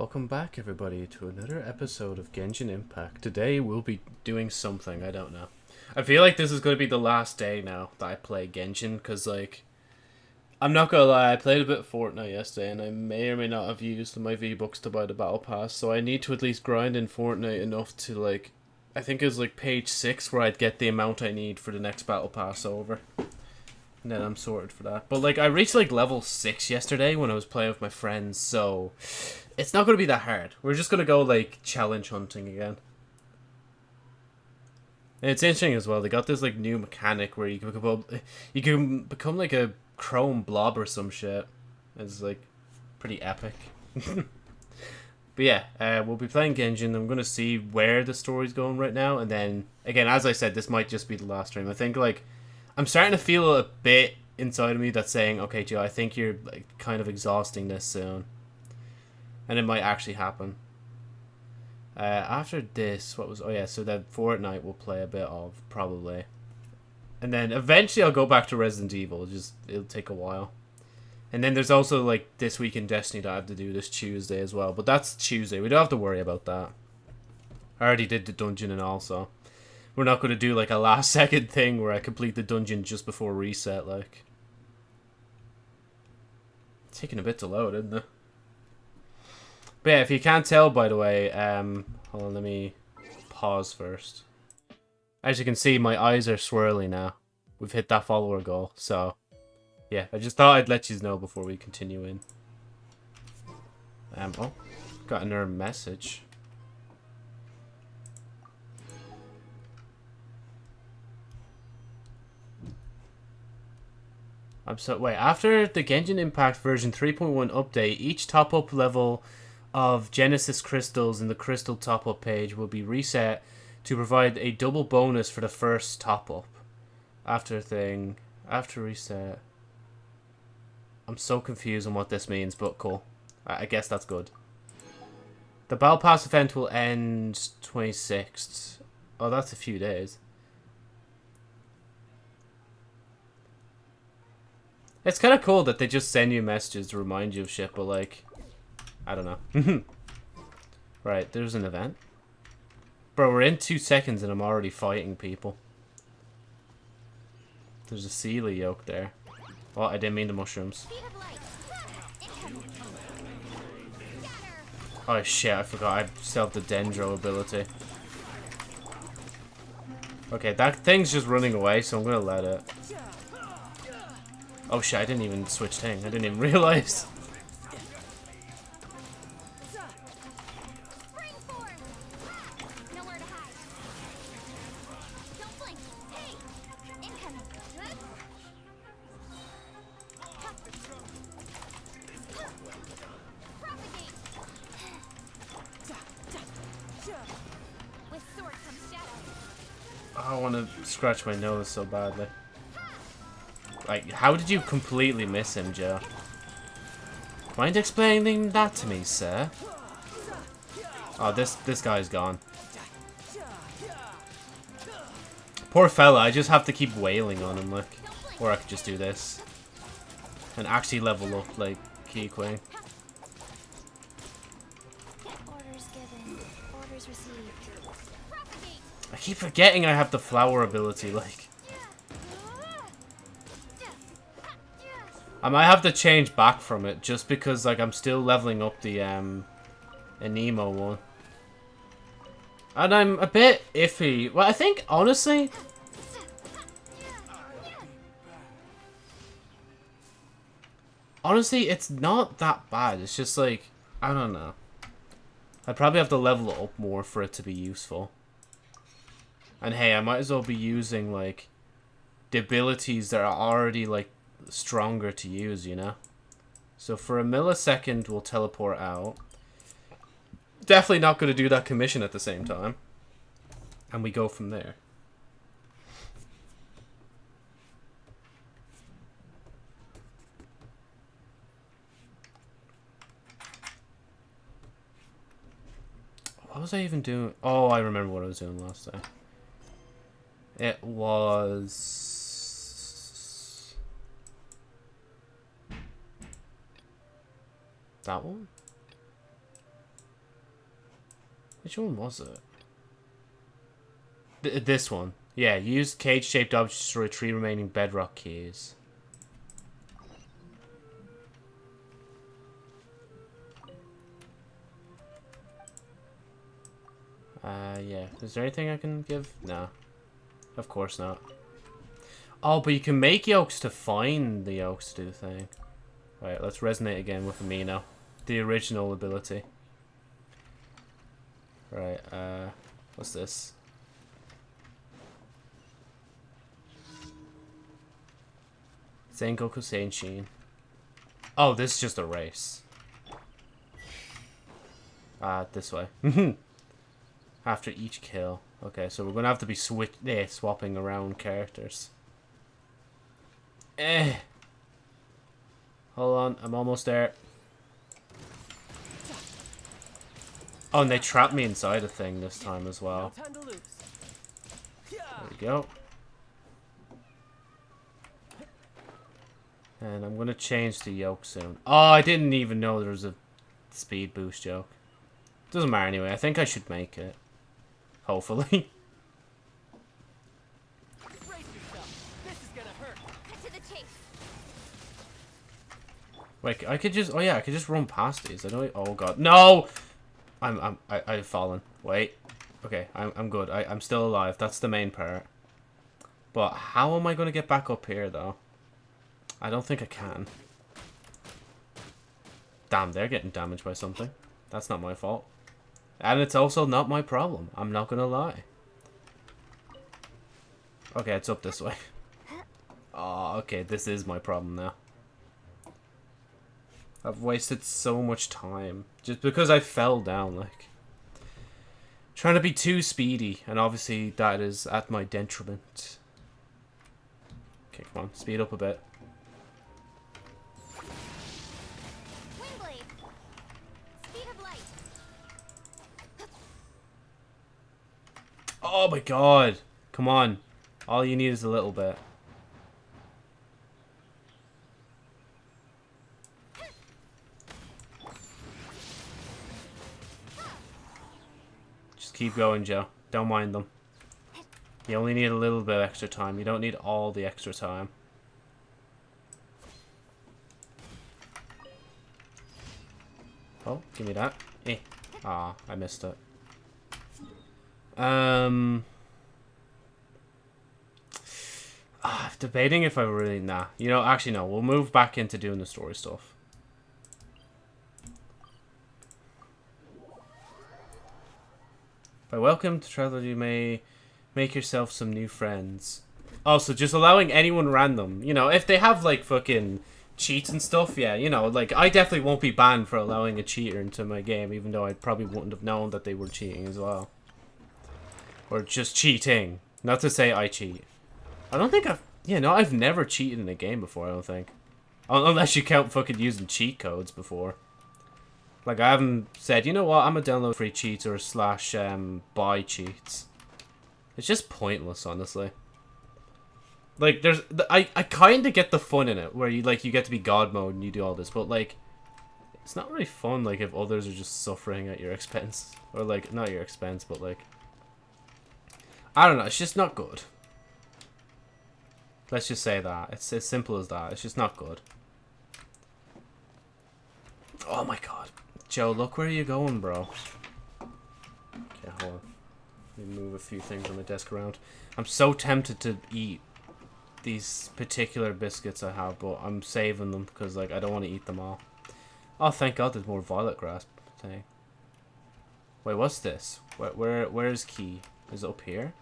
Welcome back, everybody, to another episode of Genshin Impact. Today we'll be doing something, I don't know. I feel like this is going to be the last day now that I play Genshin, because, like, I'm not going to lie, I played a bit of Fortnite yesterday, and I may or may not have used my V-Bucks to buy the Battle Pass, so I need to at least grind in Fortnite enough to, like, I think it was, like, page 6 where I'd get the amount I need for the next Battle Pass over. Then I'm sorted for that. But, like, I reached, like, level 6 yesterday when I was playing with my friends, so it's not to be that hard. We're just to go, like, challenge hunting again. And it's interesting as well. They got this, like, new mechanic where you can become, you can become, like, a chrome blob or some shit. It's, like, pretty epic. but yeah, uh, we'll be playing Genshin. I'm to see where the story's going right now. And then, again, as I said, this might just be the last stream. I think, like, I'm starting to feel a bit inside of me that's saying, okay, Joe, I think you're, like, kind of exhausting this soon and it might actually happen. Uh, after this, what was... Oh, yeah, so then Fortnite will play a bit of, probably. And then eventually I'll go back to Resident Evil. Just It'll take a while. And then there's also, like, This Week in Destiny that I have to do this Tuesday as well. But that's Tuesday. We don't have to worry about that. I already did the dungeon and all, so... We're not going to do, like, a last-second thing where I complete the dungeon just before reset, like... Taking a bit to load, isn't it? But yeah, if you can't tell, by the way, um, hold on, let me pause first. As you can see, my eyes are swirly now. We've hit that follower goal, so yeah, I just thought I'd let you know before we continue in. Um, oh, got another message. I'm so wait. After the Genshin Impact version 3.1 update, each top-up level of Genesis crystals in the crystal top up page will be reset to provide a double bonus for the first top up. After thing, after reset. I'm so confused on what this means, but cool. I, I guess that's good. The Battle Pass event will end 26th. Oh, that's a few days. It's kind of cool that they just send you messages to remind you of shit, but like, I don't know. right, there's an event. Bro, we're in two seconds and I'm already fighting people. There's a Seelie yoke there. Oh, I didn't mean the mushrooms. Oh shit, I forgot I still have the Dendro ability. Okay, that thing's just running away, so I'm gonna let it. Oh shit, I didn't even switch thing. I didn't even realize. I want to scratch my nose so badly. Like, how did you completely miss him, Joe? Mind explaining that to me, sir? Oh, this this guy's gone. Poor fella, I just have to keep wailing on him, like. Or I could just do this. And actually level up, like, Keqing. I keep forgetting I have the flower ability, like. I might have to change back from it, just because, like, I'm still leveling up the, um, Anemo one. And I'm a bit iffy. Well, I think, honestly... Honestly, it's not that bad. It's just, like, I don't know. I'd probably have to level it up more for it to be useful. And hey, I might as well be using, like, the abilities that are already, like, stronger to use, you know? So for a millisecond, we'll teleport out. Definitely not going to do that commission at the same time. And we go from there. What was I even doing? Oh, I remember what I was doing last time. It was... That one? Which one was it? Th this one. Yeah, use cage-shaped objects to retrieve remaining bedrock keys. Uh, yeah. Is there anything I can give? No. Of course not. Oh, but you can make yolks to find the yolks to do the thing. Right, let's resonate again with Anemo. The original ability. Right, uh, what's this? Sengoku Senshin. Oh, this is just a race. Ah, uh, this way. After each kill. Okay, so we're gonna have to be switch eh, swapping around characters. Eh. Hold on, I'm almost there. Oh, and they trapped me inside a thing this time as well. There we go. And I'm gonna change the yoke soon. Oh, I didn't even know there was a speed boost yoke. Doesn't matter anyway. I think I should make it. Hopefully. Wait, I could just... Oh, yeah, I could just run past these. I don't... Oh, God. No! I'm... I'm... I, I've fallen. Wait. Okay, I'm, I'm good. I, I'm still alive. That's the main part. But how am I going to get back up here, though? I don't think I can. Damn, they're getting damaged by something. That's not my fault. And it's also not my problem. I'm not going to lie. Okay, it's up this way. Oh, okay, this is my problem now. I've wasted so much time. Just because I fell down, like. Trying to be too speedy, and obviously that is at my detriment. Okay, come on, speed up a bit. Oh my god! Come on. All you need is a little bit. Keep going, Joe. Don't mind them. You only need a little bit extra time. You don't need all the extra time. Oh, give me that. Eh. Ah, I missed it. Um... Ah, debating if I really... Nah. You know, actually, no. We'll move back into doing the story stuff. By welcome to Traveler, you may make yourself some new friends. Also, just allowing anyone random, you know, if they have, like, fucking cheats and stuff, yeah, you know, like, I definitely won't be banned for allowing a cheater into my game, even though I probably wouldn't have known that they were cheating as well. Or just cheating. Not to say I cheat. I don't think I've... Yeah, no, I've never cheated in a game before, I don't think. Unless you count fucking using cheat codes before. Like, I haven't said, you know what, I'm gonna download free cheats or slash um, buy cheats. It's just pointless, honestly. Like, there's, I, I kind of get the fun in it, where you, like, you get to be God mode and you do all this, but, like, it's not really fun, like, if others are just suffering at your expense. Or, like, not your expense, but, like, I don't know, it's just not good. Let's just say that. It's as simple as that. It's just not good. Oh my god. Joe, look where you're going, bro. Okay, hold on. Let me move a few things on the desk around. I'm so tempted to eat these particular biscuits I have, but I'm saving them because like I don't want to eat them all. Oh, thank God, there's more violet grass thing. Wait, what's this? Where, where, where's key? Is it up here?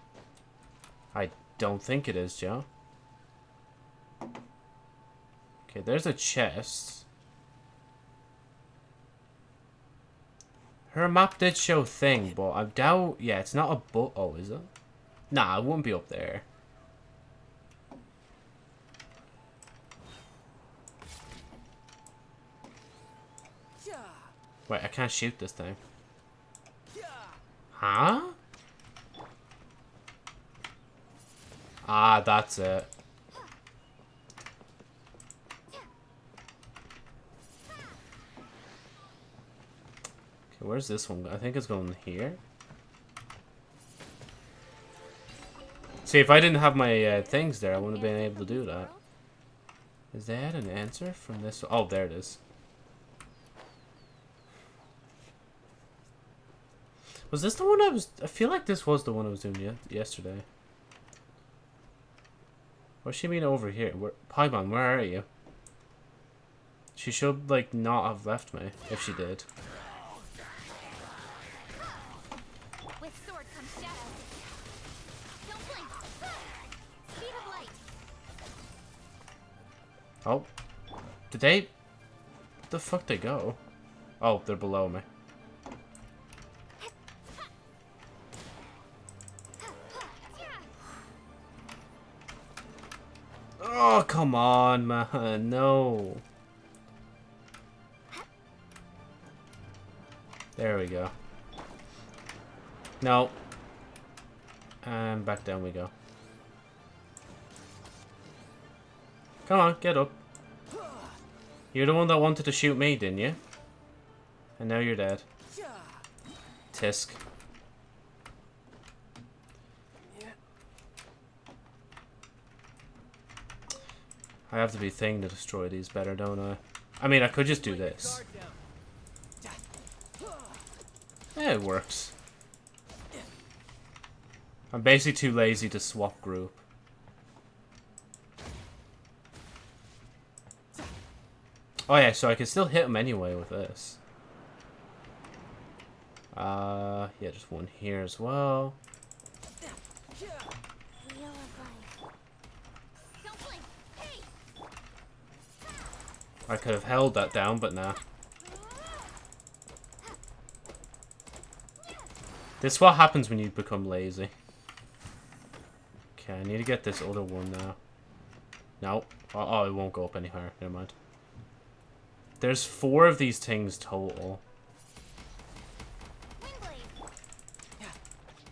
I don't think it is, Joe. Okay, there's a chest. Her map did show thing, but I doubt... Yeah, it's not a boat. Oh, is it? Nah, it wouldn't be up there. Wait, I can't shoot this thing. Huh? Ah, that's it. Okay, where's this one? I think it's going here. See, if I didn't have my uh, things there, I wouldn't have been able to do that. Is that an answer from this? Oh, there it is. Was this the one I was... I feel like this was the one I was doing yesterday. What's she mean over here? Where, Paimon, where are you? She should, like, not have left me, if she did. Oh. Did they... The fuck they go? Oh, they're below me. Oh, come on, man. No. There we go. No. And back down we go. Come on, get up. You're the one that wanted to shoot me, didn't you? And now you're dead. Tisk. I have to be thing to destroy these better, don't I? I mean, I could just do this. Yeah, it works. I'm basically too lazy to swap group. Oh yeah, so I can still hit him anyway with this. Uh, yeah, just one here as well. I could have held that down, but nah. This is what happens when you become lazy. Okay, I need to get this other one now. No. Oh, oh, it won't go up any higher. Never mind. There's four of these things total.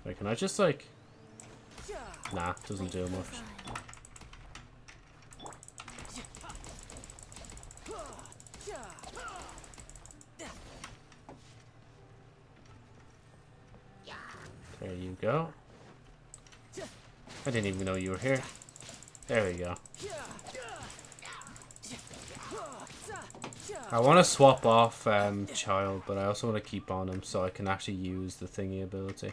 Wait, can I just, like... Nah, doesn't do much. There you go. I didn't even know you were here. There we go. I want to swap off um, Childe, but I also want to keep on him so I can actually use the thingy ability.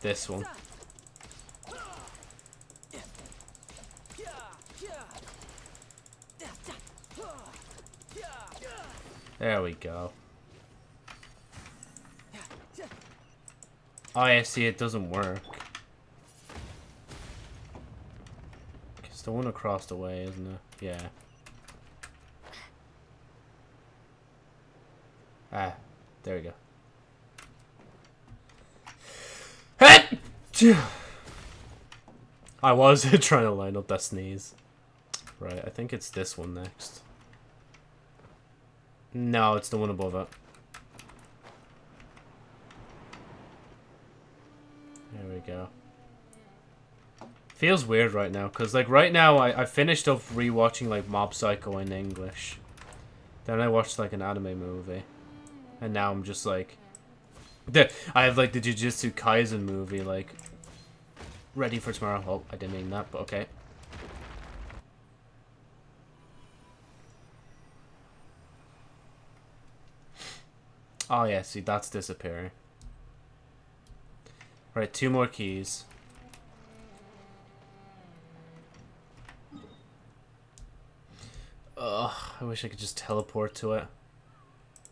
This one. There we go. Oh, yeah, see, it doesn't work. It's the one across the way, isn't it? Yeah. Ah, there we go. I was trying to line up that sneeze. Right, I think it's this one next. No, it's the one above it. There we go. Feels weird right now, because, like, right now I, I finished up rewatching, like, Mob Psycho in English. Then I watched, like, an anime movie. And now I'm just, like... I have, like, the Jujutsu Kaisen movie, like, ready for tomorrow. Oh, I didn't mean that, but okay. Oh, yeah, see, that's disappearing. Right, two more keys. Ugh, I wish I could just teleport to it.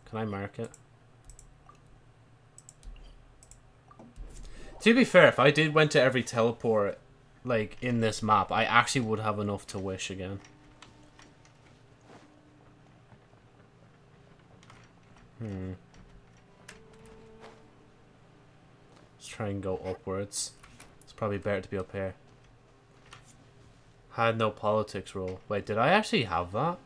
Can I mark it? To be fair, if I did went to every teleport, like, in this map, I actually would have enough to wish again. Hmm. Let's try and go upwards. It's probably better to be up here. Had no politics rule. Wait, did I actually have that?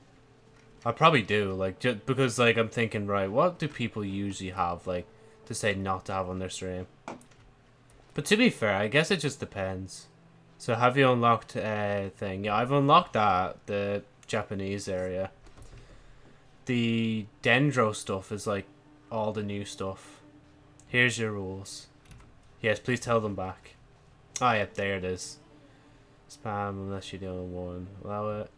I probably do, like, just because, like, I'm thinking, right, what do people usually have, like, to say not to have on their stream? But to be fair, I guess it just depends. So have you unlocked a uh, thing? Yeah, I've unlocked that, the Japanese area. The Dendro stuff is, like, all the new stuff. Here's your rules. Yes, please tell them back. Ah, yep, there it is. Spam unless you're the only one. Allow it.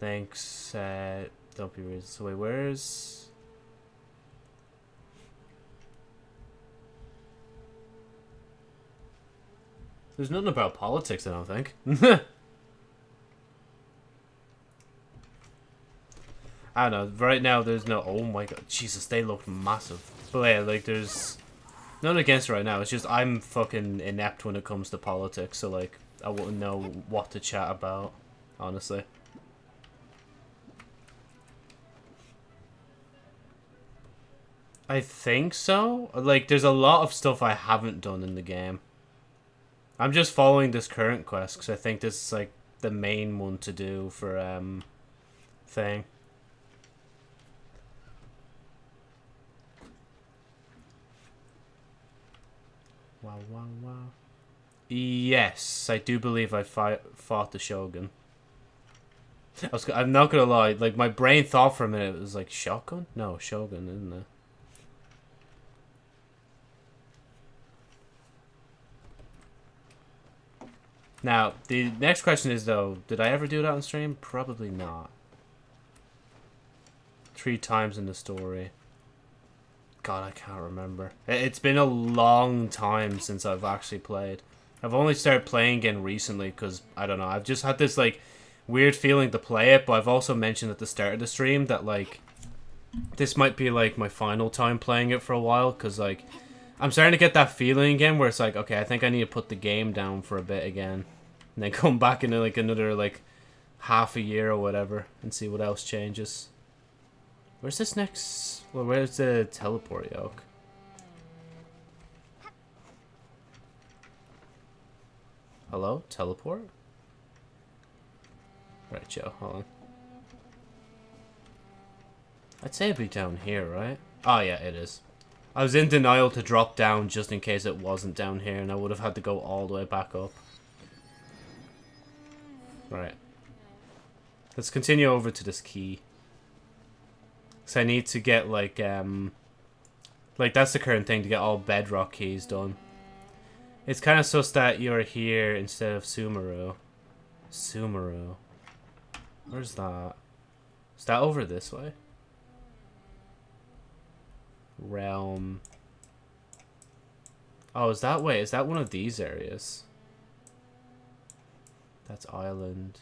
Thanks. Uh, don't be rude. So wait, where's... There's nothing about politics, I don't think. I don't know. Right now, there's no... Oh my god. Jesus, they look massive. But yeah, like, there's... Not against right now. It's just I'm fucking inept when it comes to politics. So, like, I wouldn't know what to chat about, honestly. I think so. Like, there's a lot of stuff I haven't done in the game. I'm just following this current quest because I think this is, like, the main one to do for, um, thing. Wow, wow, wow. Yes, I do believe I fight, fought the Shogun. I was, I'm not gonna lie, like, my brain thought for a minute it was like, Shotgun? No, Shogun, isn't it? Now, the next question is, though, did I ever do that on stream? Probably not. Three times in the story. God, I can't remember. It's been a long time since I've actually played. I've only started playing again recently because, I don't know, I've just had this, like, weird feeling to play it, but I've also mentioned at the start of the stream that, like, this might be, like, my final time playing it for a while because, like, I'm starting to get that feeling again where it's like, okay, I think I need to put the game down for a bit again. And then come back in, like, another, like, half a year or whatever and see what else changes. Where's this next... Well, where's the teleport yoke? Hello? Teleport? Right, Joe, hold on. I'd say it'd be down here, right? Oh, yeah, it is. I was in denial to drop down just in case it wasn't down here, and I would have had to go all the way back up. Right. Let's continue over to this key. So I need to get, like, um... Like, that's the current thing, to get all bedrock keys done. It's kind of sus that you're here instead of Sumeru. Sumeru. Where's that? Is that over this way? Realm. Oh, is that way? Is that one of these areas? That's island.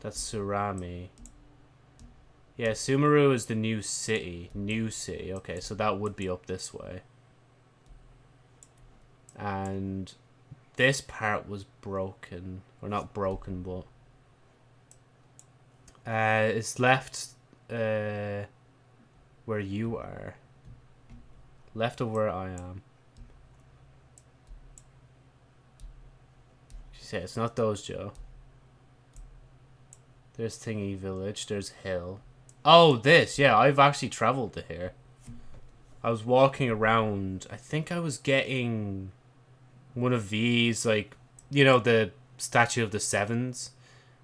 That's Surami. Yeah, Sumeru is the new city. New city. Okay, so that would be up this way. And this part was broken. Or not broken, but... Uh, it's left uh, where you are. Left of where I am. She said, it's not those, Joe. There's Thingy Village. There's Hill. Oh, this. Yeah, I've actually traveled to here. I was walking around. I think I was getting one of these, like, you know, the statue of the sevens.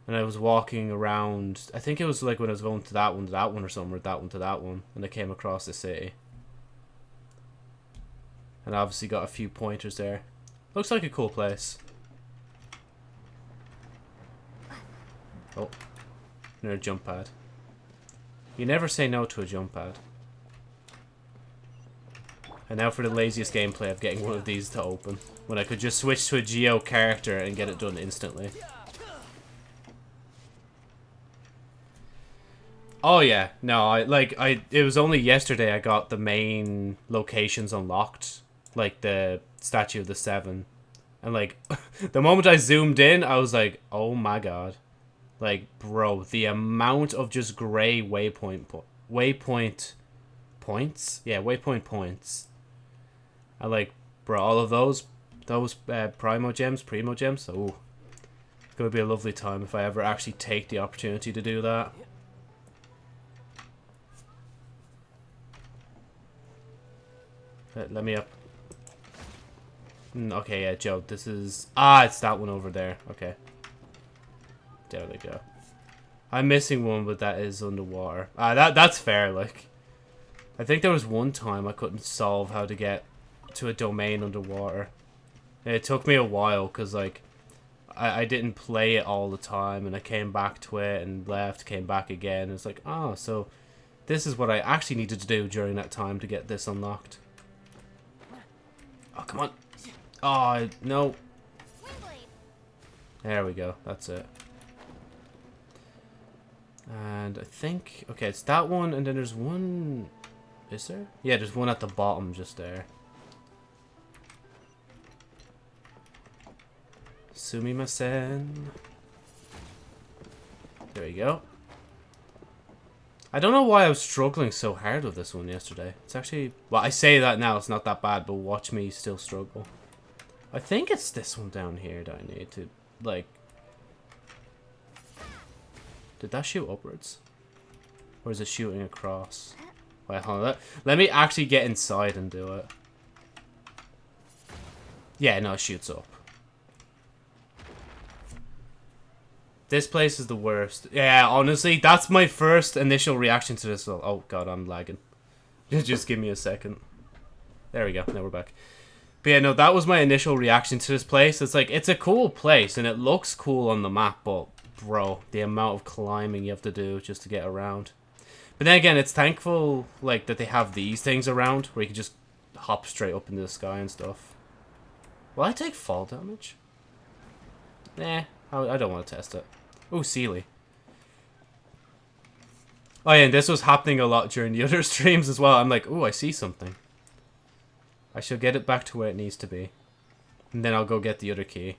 And I was walking around. I think it was like when I was going to that one to that one or somewhere, that one to that one. And I came across the city. And obviously got a few pointers there. Looks like a cool place. Oh. Another jump pad. You never say no to a jump pad. And now for the laziest gameplay of getting one of these to open. When I could just switch to a Geo character and get it done instantly. Oh yeah, no, I like I it was only yesterday I got the main locations unlocked, like the statue of the seven. And like the moment I zoomed in, I was like, "Oh my god." Like, bro, the amount of just gray waypoint po waypoint points? Yeah, waypoint points. I like, bro, all of those, those uh, Primogems, Primo gems, oh, it's to be a lovely time if I ever actually take the opportunity to do that. Let, me up. Mm, okay, yeah, Joe, this is... Ah, it's that one over there. Okay. There we go. I'm missing one, but that is underwater. Ah, that that's fair, like. I think there was one time I couldn't solve how to get to a domain underwater. It took me a while because like I, I didn't play it all the time and I came back to it and left, came back again. It's like, oh, so this is what I actually needed to do during that time to get this unlocked. Oh, come on. Oh, no. There we go. That's it. And I think... Okay, it's that one, and then there's one... Is there? Yeah, there's one at the bottom just there. Sumimasen. There we go. I don't know why I was struggling so hard with this one yesterday. It's actually... Well, I say that now, it's not that bad, but watch me still struggle. I think it's this one down here that I need to, like... Did that shoot upwards? Or is it shooting across? Wait, hold on. Let, let me actually get inside and do it. Yeah, no, it shoots up. This place is the worst. Yeah, honestly, that's my first initial reaction to this. Oh, God, I'm lagging. Just give me a second. There we go. Now we're back. But yeah, no, that was my initial reaction to this place. It's like, it's a cool place, and it looks cool on the map, but, bro, the amount of climbing you have to do just to get around. But then again, it's thankful, like, that they have these things around, where you can just hop straight up into the sky and stuff. Will I take fall damage? Nah, I don't want to test it. Oh, Seelie. Oh yeah, and this was happening a lot during the other streams as well. I'm like, oh, I see something. I shall get it back to where it needs to be. And then I'll go get the other key.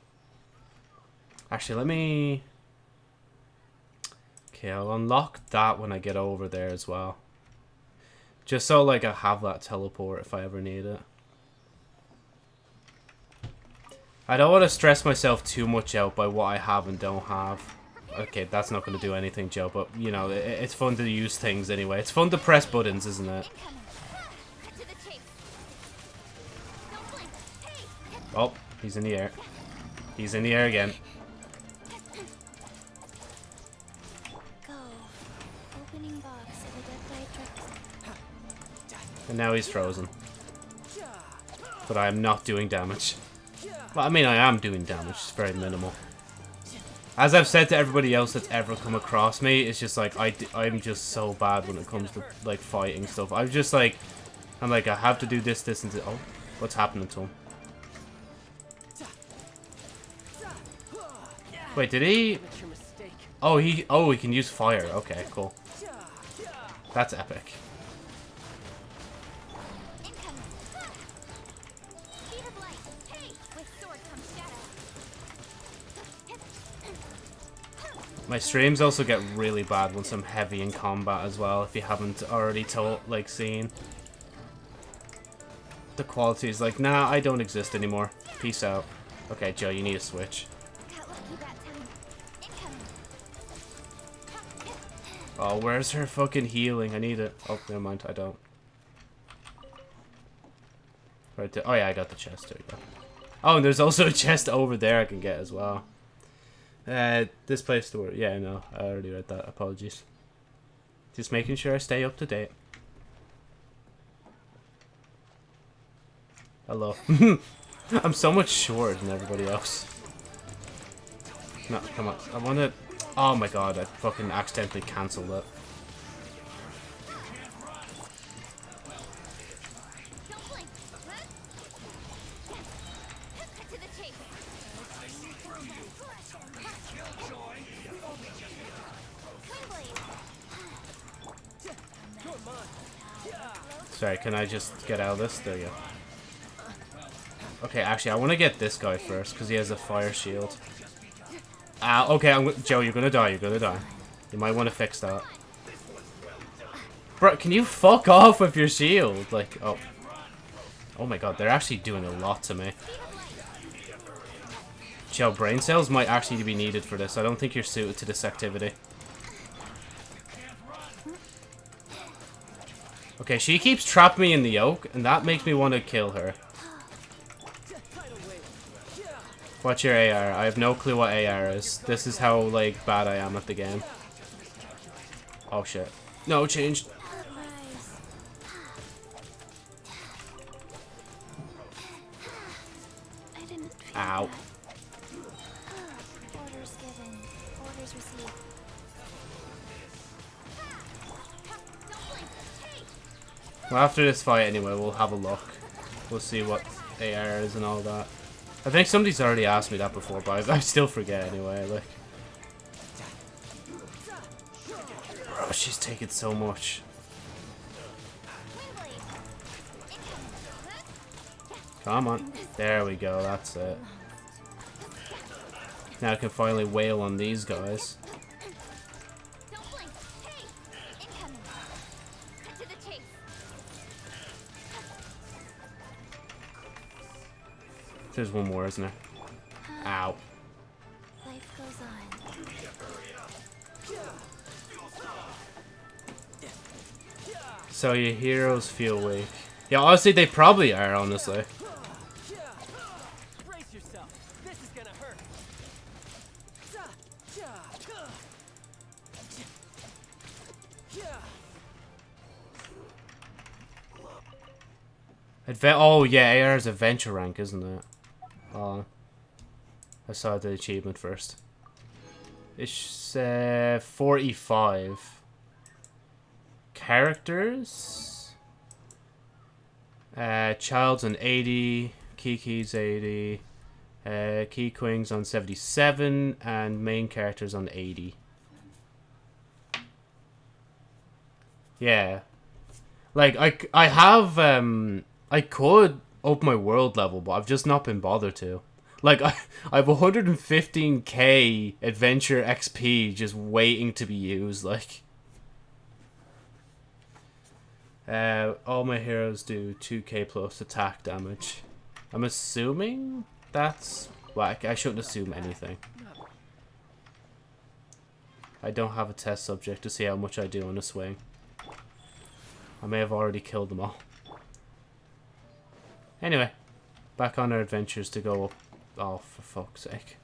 Actually, let me... Okay, I'll unlock that when I get over there as well. Just so, like, I have that teleport if I ever need it. I don't want to stress myself too much out by what I have and don't have. Okay, that's not going to do anything, Joe, but, you know, it, it's fun to use things anyway. It's fun to press buttons, isn't it? Oh, he's in the air. He's in the air again. And now he's frozen. But I am not doing damage. Well, I mean, I am doing damage. It's very minimal. As I've said to everybody else that's ever come across me, it's just like, I, I'm just so bad when it comes to, like, fighting stuff. I'm just like, I'm like, I have to do this, this, and this. Oh, what's happening to him? Wait, did he... Oh, he... Oh, he can use fire. Okay, cool. That's epic. My streams also get really bad once I'm heavy in combat as well, if you haven't already told, like, seen. The quality is like, nah, I don't exist anymore. Peace out. Okay, Joe, you need a switch. Oh, where's her fucking healing? I need it. Oh, never mind, I don't. Right there. Oh yeah, I got the chest. There we go. Oh, and there's also a chest over there I can get as well. Uh, this place to work. Yeah, no, I already read that. Apologies. Just making sure I stay up to date. Hello. I'm so much shorter than everybody else. No, come on. I want to... Oh my god, I fucking accidentally cancelled it. Sorry, can I just get out of this? There you go. Okay, actually, I want to get this guy first, because he has a fire shield. Ah, uh, okay, I'm Joe, you're gonna die, you're gonna die. You might want to fix that. Bro, can you fuck off with your shield? Like, oh. Oh my god, they're actually doing a lot to me. Joe, brain cells might actually be needed for this. I don't think you're suited to this activity. Okay, she keeps trapping me in the oak, and that makes me want to kill her. What's your AR? I have no clue what AR is. This is how, like, bad I am at the game. Oh, shit. No, changed. Ow. Orders given. Orders received. Well, after this fight, anyway, we'll have a look. We'll see what AR is and all that. I think somebody's already asked me that before, but I, still forget anyway. Like, bro, she's taking so much. Come on, there we go. That's it. Now I can finally wail on these guys. There's one more, isn't there? Ow. Life goes on. So your heroes feel weak. Yeah, honestly, they probably are, honestly. This is gonna hurt. Adve oh, yeah, AR is adventure rank, isn't it? I saw the achievement first. It's uh, 45. Characters? Uh, Childe's on 80. Qiqi's 80. Uh, queens on 77. And main characters on 80. Yeah. Like, I, I have, um, I could open my world level, but I've just not been bothered to. Like, I, I have 115k adventure XP just waiting to be used, like. Uh, all my heroes do 2k plus attack damage. I'm assuming that's... I, I shouldn't assume anything. I don't have a test subject to see how much I do on a swing. I may have already killed them all. Anyway, back on our adventures to go up. Oh, for fuck's sake.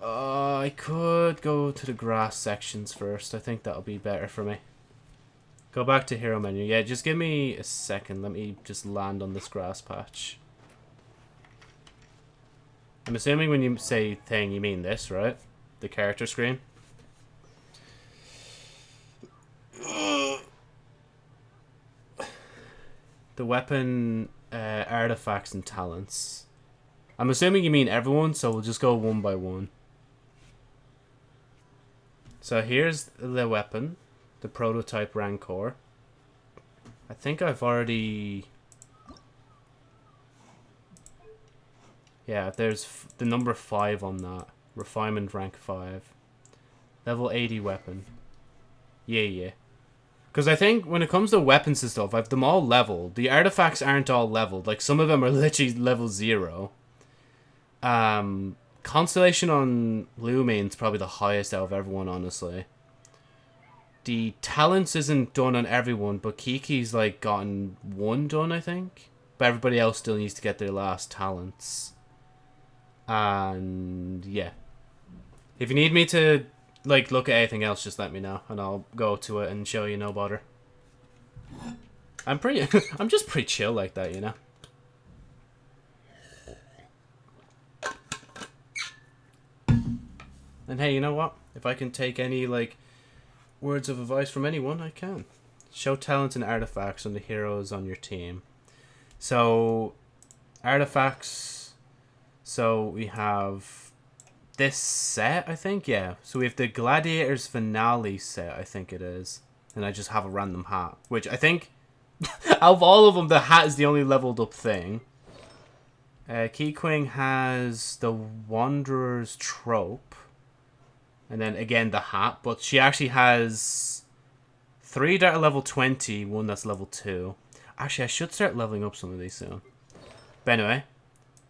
Uh, I could go to the grass sections first. I think that'll be better for me. Go back to hero menu. Yeah, just give me a second. Let me just land on this grass patch. I'm assuming when you say thing, you mean this, right? The character screen. The weapon, uh, artifacts, and talents. I'm assuming you mean everyone, so we'll just go one by one. So here's the weapon, the prototype Rancour. I think I've already... Yeah, there's the number 5 on that. Refinement rank 5. Level 80 weapon. Yeah, yeah. Because I think when it comes to weapons and stuff, I've them all leveled. The artifacts aren't all leveled. Like, some of them are literally level 0. Um, Constellation on Lumine's probably the highest out of everyone, honestly. The talents isn't done on everyone, but Qiqi's, like, gotten one done, I think. But everybody else still needs to get their last talents. And, yeah. If you need me to like look at anything else, just let me know, and I'll go to it and show you. No bother. I'm pretty. I'm just pretty chill like that, you know. And hey, you know what? If I can take any like words of advice from anyone, I can. Show talents and artifacts on the heroes on your team. So, artifacts. So we have this set, I think, yeah. So we have the Gladiator's Finale set, I think it is. And I just have a random hat. Which I think, out of all of them, the hat is the only leveled up thing. Uh, Keqing has the Wanderer's Troupe. And then again the hat. But she actually has three that are level 20, one that's level 2. Actually, I should start leveling up some of these soon. But anyway,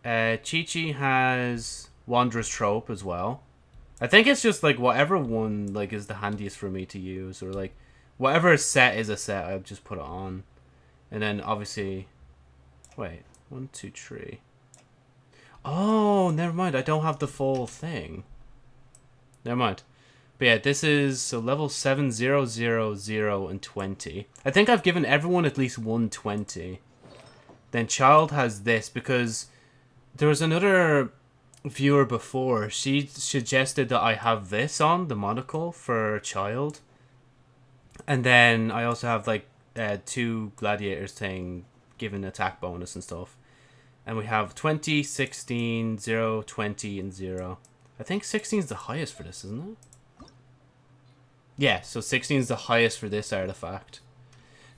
uh, Qiqi has Wanderer's Troupe as well. I think it's just like whatever one like is the handiest for me to use, or like whatever set is a set, I'll just put it on, and then obviously, wait, one, two, three. Oh, never mind. I don't have the full thing. Never mind. But yeah, this is so level 7, 0, 0, 0, and 20. I think I've given everyone at least 120. Then Childe has this because there was another viewer before. She suggested that I have this on the monocle for Childe, and then I also have like uh, two gladiators thing, given attack bonus and stuff. And we have 20, 16, 0, 20, and 0. I think 16 is the highest for this, isn't it? Yeah, so 16 is the highest for this artifact.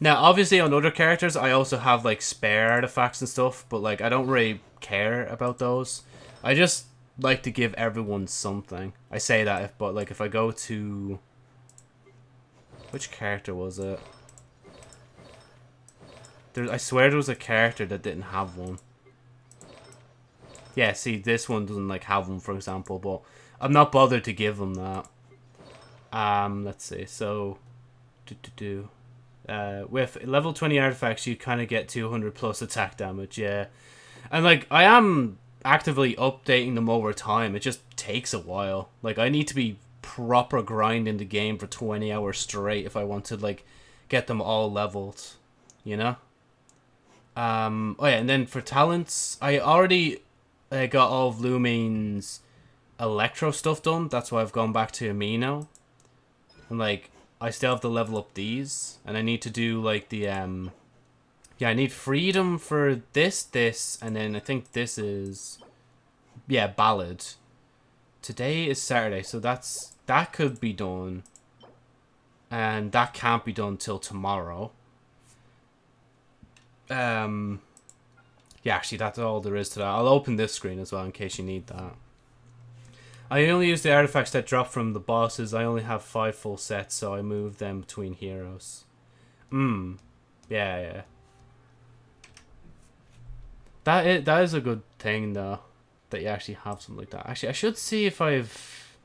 Now, obviously, on other characters, I also have, like, spare artifacts and stuff, but, like, I don't really care about those. I just like to give everyone something. I say that, if, but, like, if I go to... Which character was it? There, I swear there was a character that didn't have one. Yeah, see, this one doesn't, like, have one, for example, but I'm not bothered to give them that. Um, let's see, so... Do, do, do. Uh, with level 20 artifacts, you kind of get 200 plus attack damage, yeah. And, like, I am actively updating them over time. It just takes a while. Like, I need to be proper grinding the game for 20 hours straight if I want to, like, get them all leveled, you know? Um, oh yeah, and then for talents, I already uh, got all of Lumine's electro stuff done. That's why I've gone back to Anemo. And, like, I still have to level up these. And I need to do, like, the, um... Yeah, I need freedom for this, this, and then I think this is... Yeah, ballad. Today is Saturday, so that's... That could be done. And that can't be done till tomorrow. Um... Yeah, actually, that's all there is to that. I'll open this screen as well in case you need that. I only use the artifacts that drop from the bosses. I only have five full sets, so I move them between heroes. Hmm. Yeah, yeah. That is, that is a good thing, though. That you actually have something like that. Actually, I should see if I've...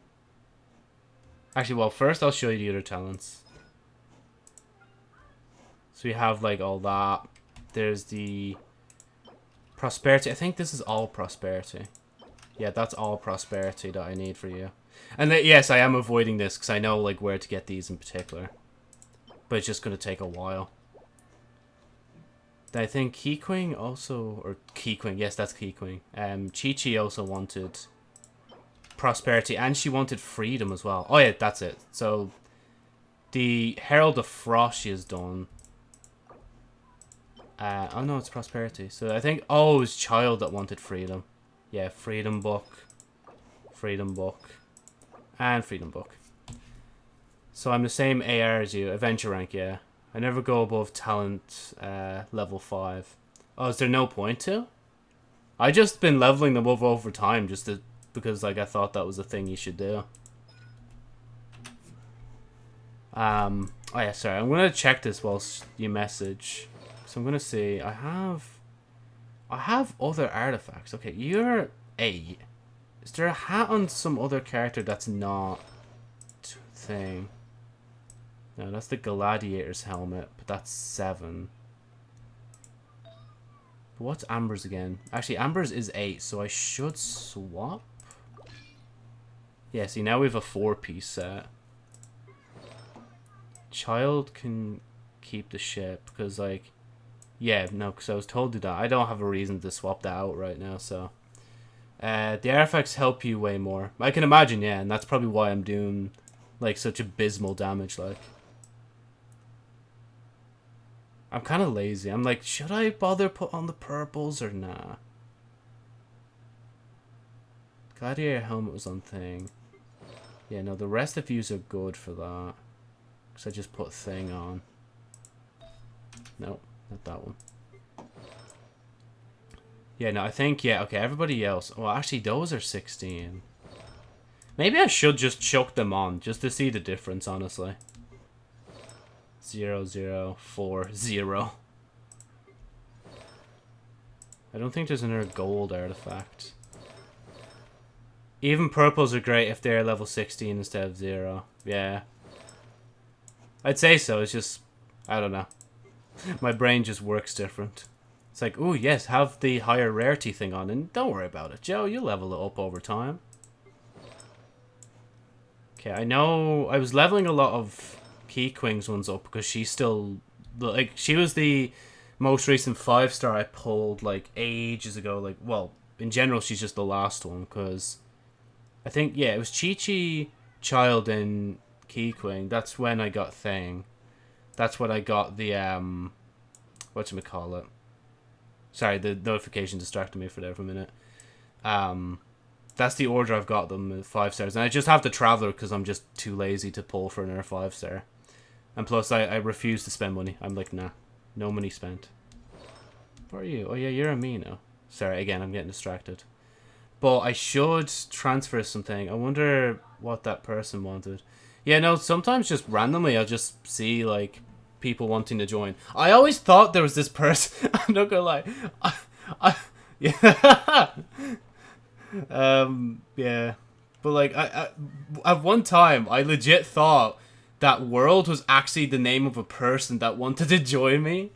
Actually, well, first I'll show you the other talents. So we have, like, all that. There's the... Prosperity. I think this is all prosperity. Yeah, that's all prosperity that I need for you. And th yes, I am avoiding this because I know like where to get these in particular. But it's just going to take a while. I think Keqing also, or Keqing, yes, that's Keqing. Um, Qiqi also wanted prosperity, and she wanted freedom as well. Oh yeah, that's it. So, the Herald of Frost she has done. Uh, oh no, it's prosperity. So I think, oh, it was Childe that wanted freedom. Yeah, Freedom Book, Freedom Book, and Freedom Book. So I'm the same AR as you, Adventure rank, yeah. I never go above talent uh, level 5. Oh, is there no point to? I just been leveling them up over time just to, because like I thought that was a thing you should do. Um, oh yeah, sorry. I'm going to check this whilst you message. So I'm going to say I have... I have other artifacts. Okay, you're 8. Is there a hat on some other character that's not... thing? No, that's the Gladiator's helmet, but that's 7. But what's Amber's again? Actually, Amber's is 8, so I should swap? Yeah, see, now we have a 4-piece set. Childe can keep the ship, because, like... Yeah, no, because I was told to that. I don't have a reason to swap that out right now, so... Uh, the artifacts help you way more. I can imagine, yeah, and that's probably why I'm doing, like, such abysmal damage, like. I'm kind of lazy. I'm like, should I bother put on the purples or nah? Gladiator helmet was on thing. Yeah, no, the rest of yous are good for that. Because I just put thing on. Nope, not that one. Yeah, no, I think, yeah, okay, everybody else. Well, actually, those are 16. Maybe I should just chuck them on, just to see the difference, honestly zero zero four zero. I don't think there's another gold artifact. Even purples are great if they're level 16 instead of 0. Yeah. I'd say so, it's just... I don't know. My brain just works different. It's like, oh yes, have the higher rarity thing on, and don't worry about it, Joe. You'll level it up over time. Okay, I know I was leveling a lot of Keqing's one's up because she's still like she was the most recent five star I pulled like ages ago, like well in general, she's just the last one because I think yeah, it was Chi Chi, Childe, and Keqing. That's when I got Thing. That's what I got the um, what you call it? Sorry, the notification distracted me for there for a minute. Um, that's the order I've got them five stars, and I just have the Traveler because I'm just too lazy to pull for another five star. And plus, I, I refuse to spend money. I'm like, nah, no money spent. Where are you? Oh yeah, you're Anemo. Sorry, again, I'm getting distracted. But I should transfer something. I wonder what that person wanted. Yeah, no, sometimes just randomly I'll just see, like, people wanting to join. I always thought there was this person. I'm not gonna lie. I, I, yeah. um, yeah. But, like, I, I, at one time, I legit thought that World was actually the name of a person that wanted to join me.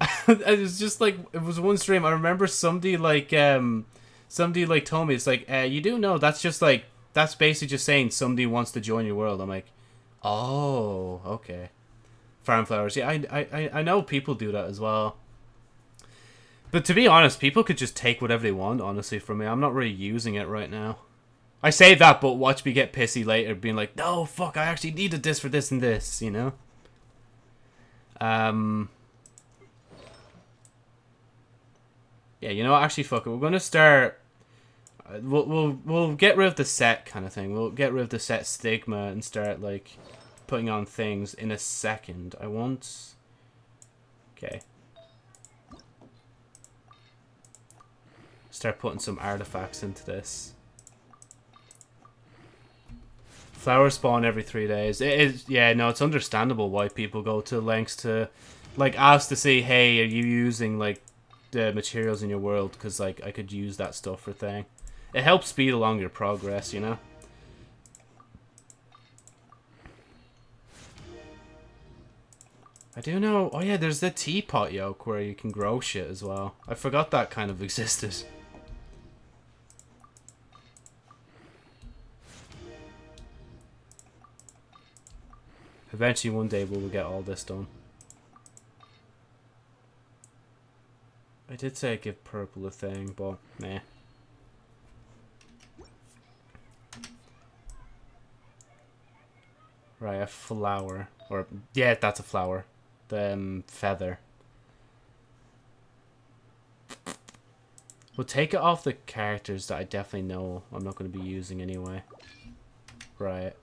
it was just like it was one stream. I remember somebody like um somebody like told me it's like uh, you do know that's just like that's basically just saying somebody wants to join your world. I'm like, oh okay, farm flowers. Yeah, I I I know people do that as well. But to be honest, people could just take whatever they want. Honestly, from me, I'm not really using it right now. I say that, but watch me get pissy later, being like, no, fuck, I actually needed this for this and this, you know? Um, Yeah, you know, what? actually, fuck it. We're gonna start. Uh, we'll we'll we'll get rid of the set kind of thing. We'll get rid of the set stigma and start like putting on things in a second. I want. Okay. Start putting some artifacts into this. Flowers spawn every three days. It is yeah, no, it's understandable why people go to lengths to like ask to see, hey, are you using like the materials in your world because like I could use that stuff for thing. It helps speed along your progress, you know. I do know. Oh yeah, there's the teapot yoke where you can grow shit as well. I forgot that kind of existed. Eventually, one day, we will get all this done. I did say I'd give purple a thing, but nah. Right, a flower. Or, yeah, that's a flower. The um, feather. We'll take it off the characters that I definitely know I'm not going to be using anyway. Right.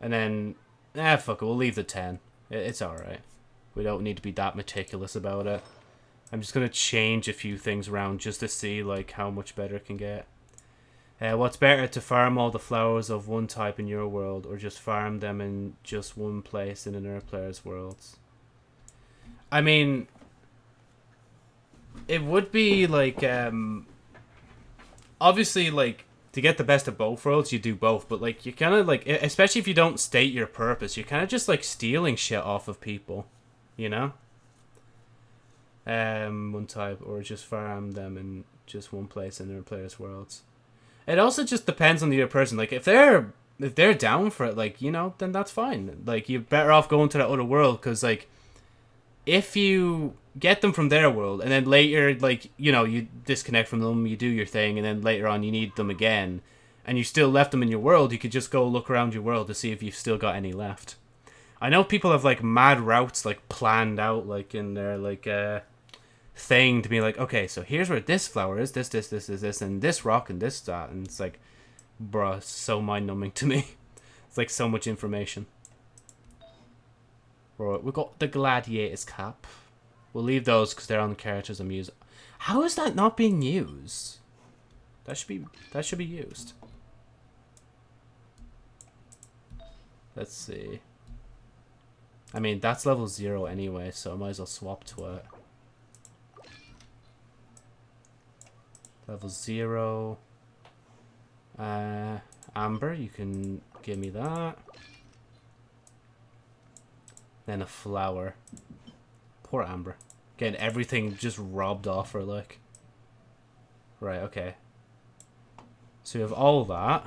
And then, eh, fuck it, we'll leave the 10. It's alright. We don't need to be that meticulous about it. I'm just going to change a few things around just to see like how much better it can get. Uh, what's better to farm all the flowers of one type in your world or just farm them in just one place in another player's worlds? I mean, it would be like, um, obviously like to get the best of both worlds, you do both, but like you kind of like, especially if you don't state your purpose, you're kind of just like stealing shit off of people, you know? um, one type, or just farm them in just one place in their players' worlds. It also just depends on the other person. Like if they're if they're down for it, like you know, then that's fine. Like you're better off going to that other world because like if you get them from their world and then later like you know you disconnect from them, you do your thing, and then later on you need them again, and you still left them in your world, you could just go look around your world to see if you've still got any left. I know people have like mad routes like planned out like in their like uh thing to be like, okay, so here's where this flower is, this, this, this, this, this, and this rock and this that, and it's like, bruh, so mind numbing to me. it's like so much information. Right, we got the gladiator's cap. We'll leave those because they're on the characters I'm using. How is that not being used? That should be that should be used. Let's see. I mean, that's level zero anyway, so I might as well swap to it. Level 0. Uh, Amber, you can give me that. Then a flower. Poor Amber. Getting everything just robbed off her, like. Right, okay. So we have all that.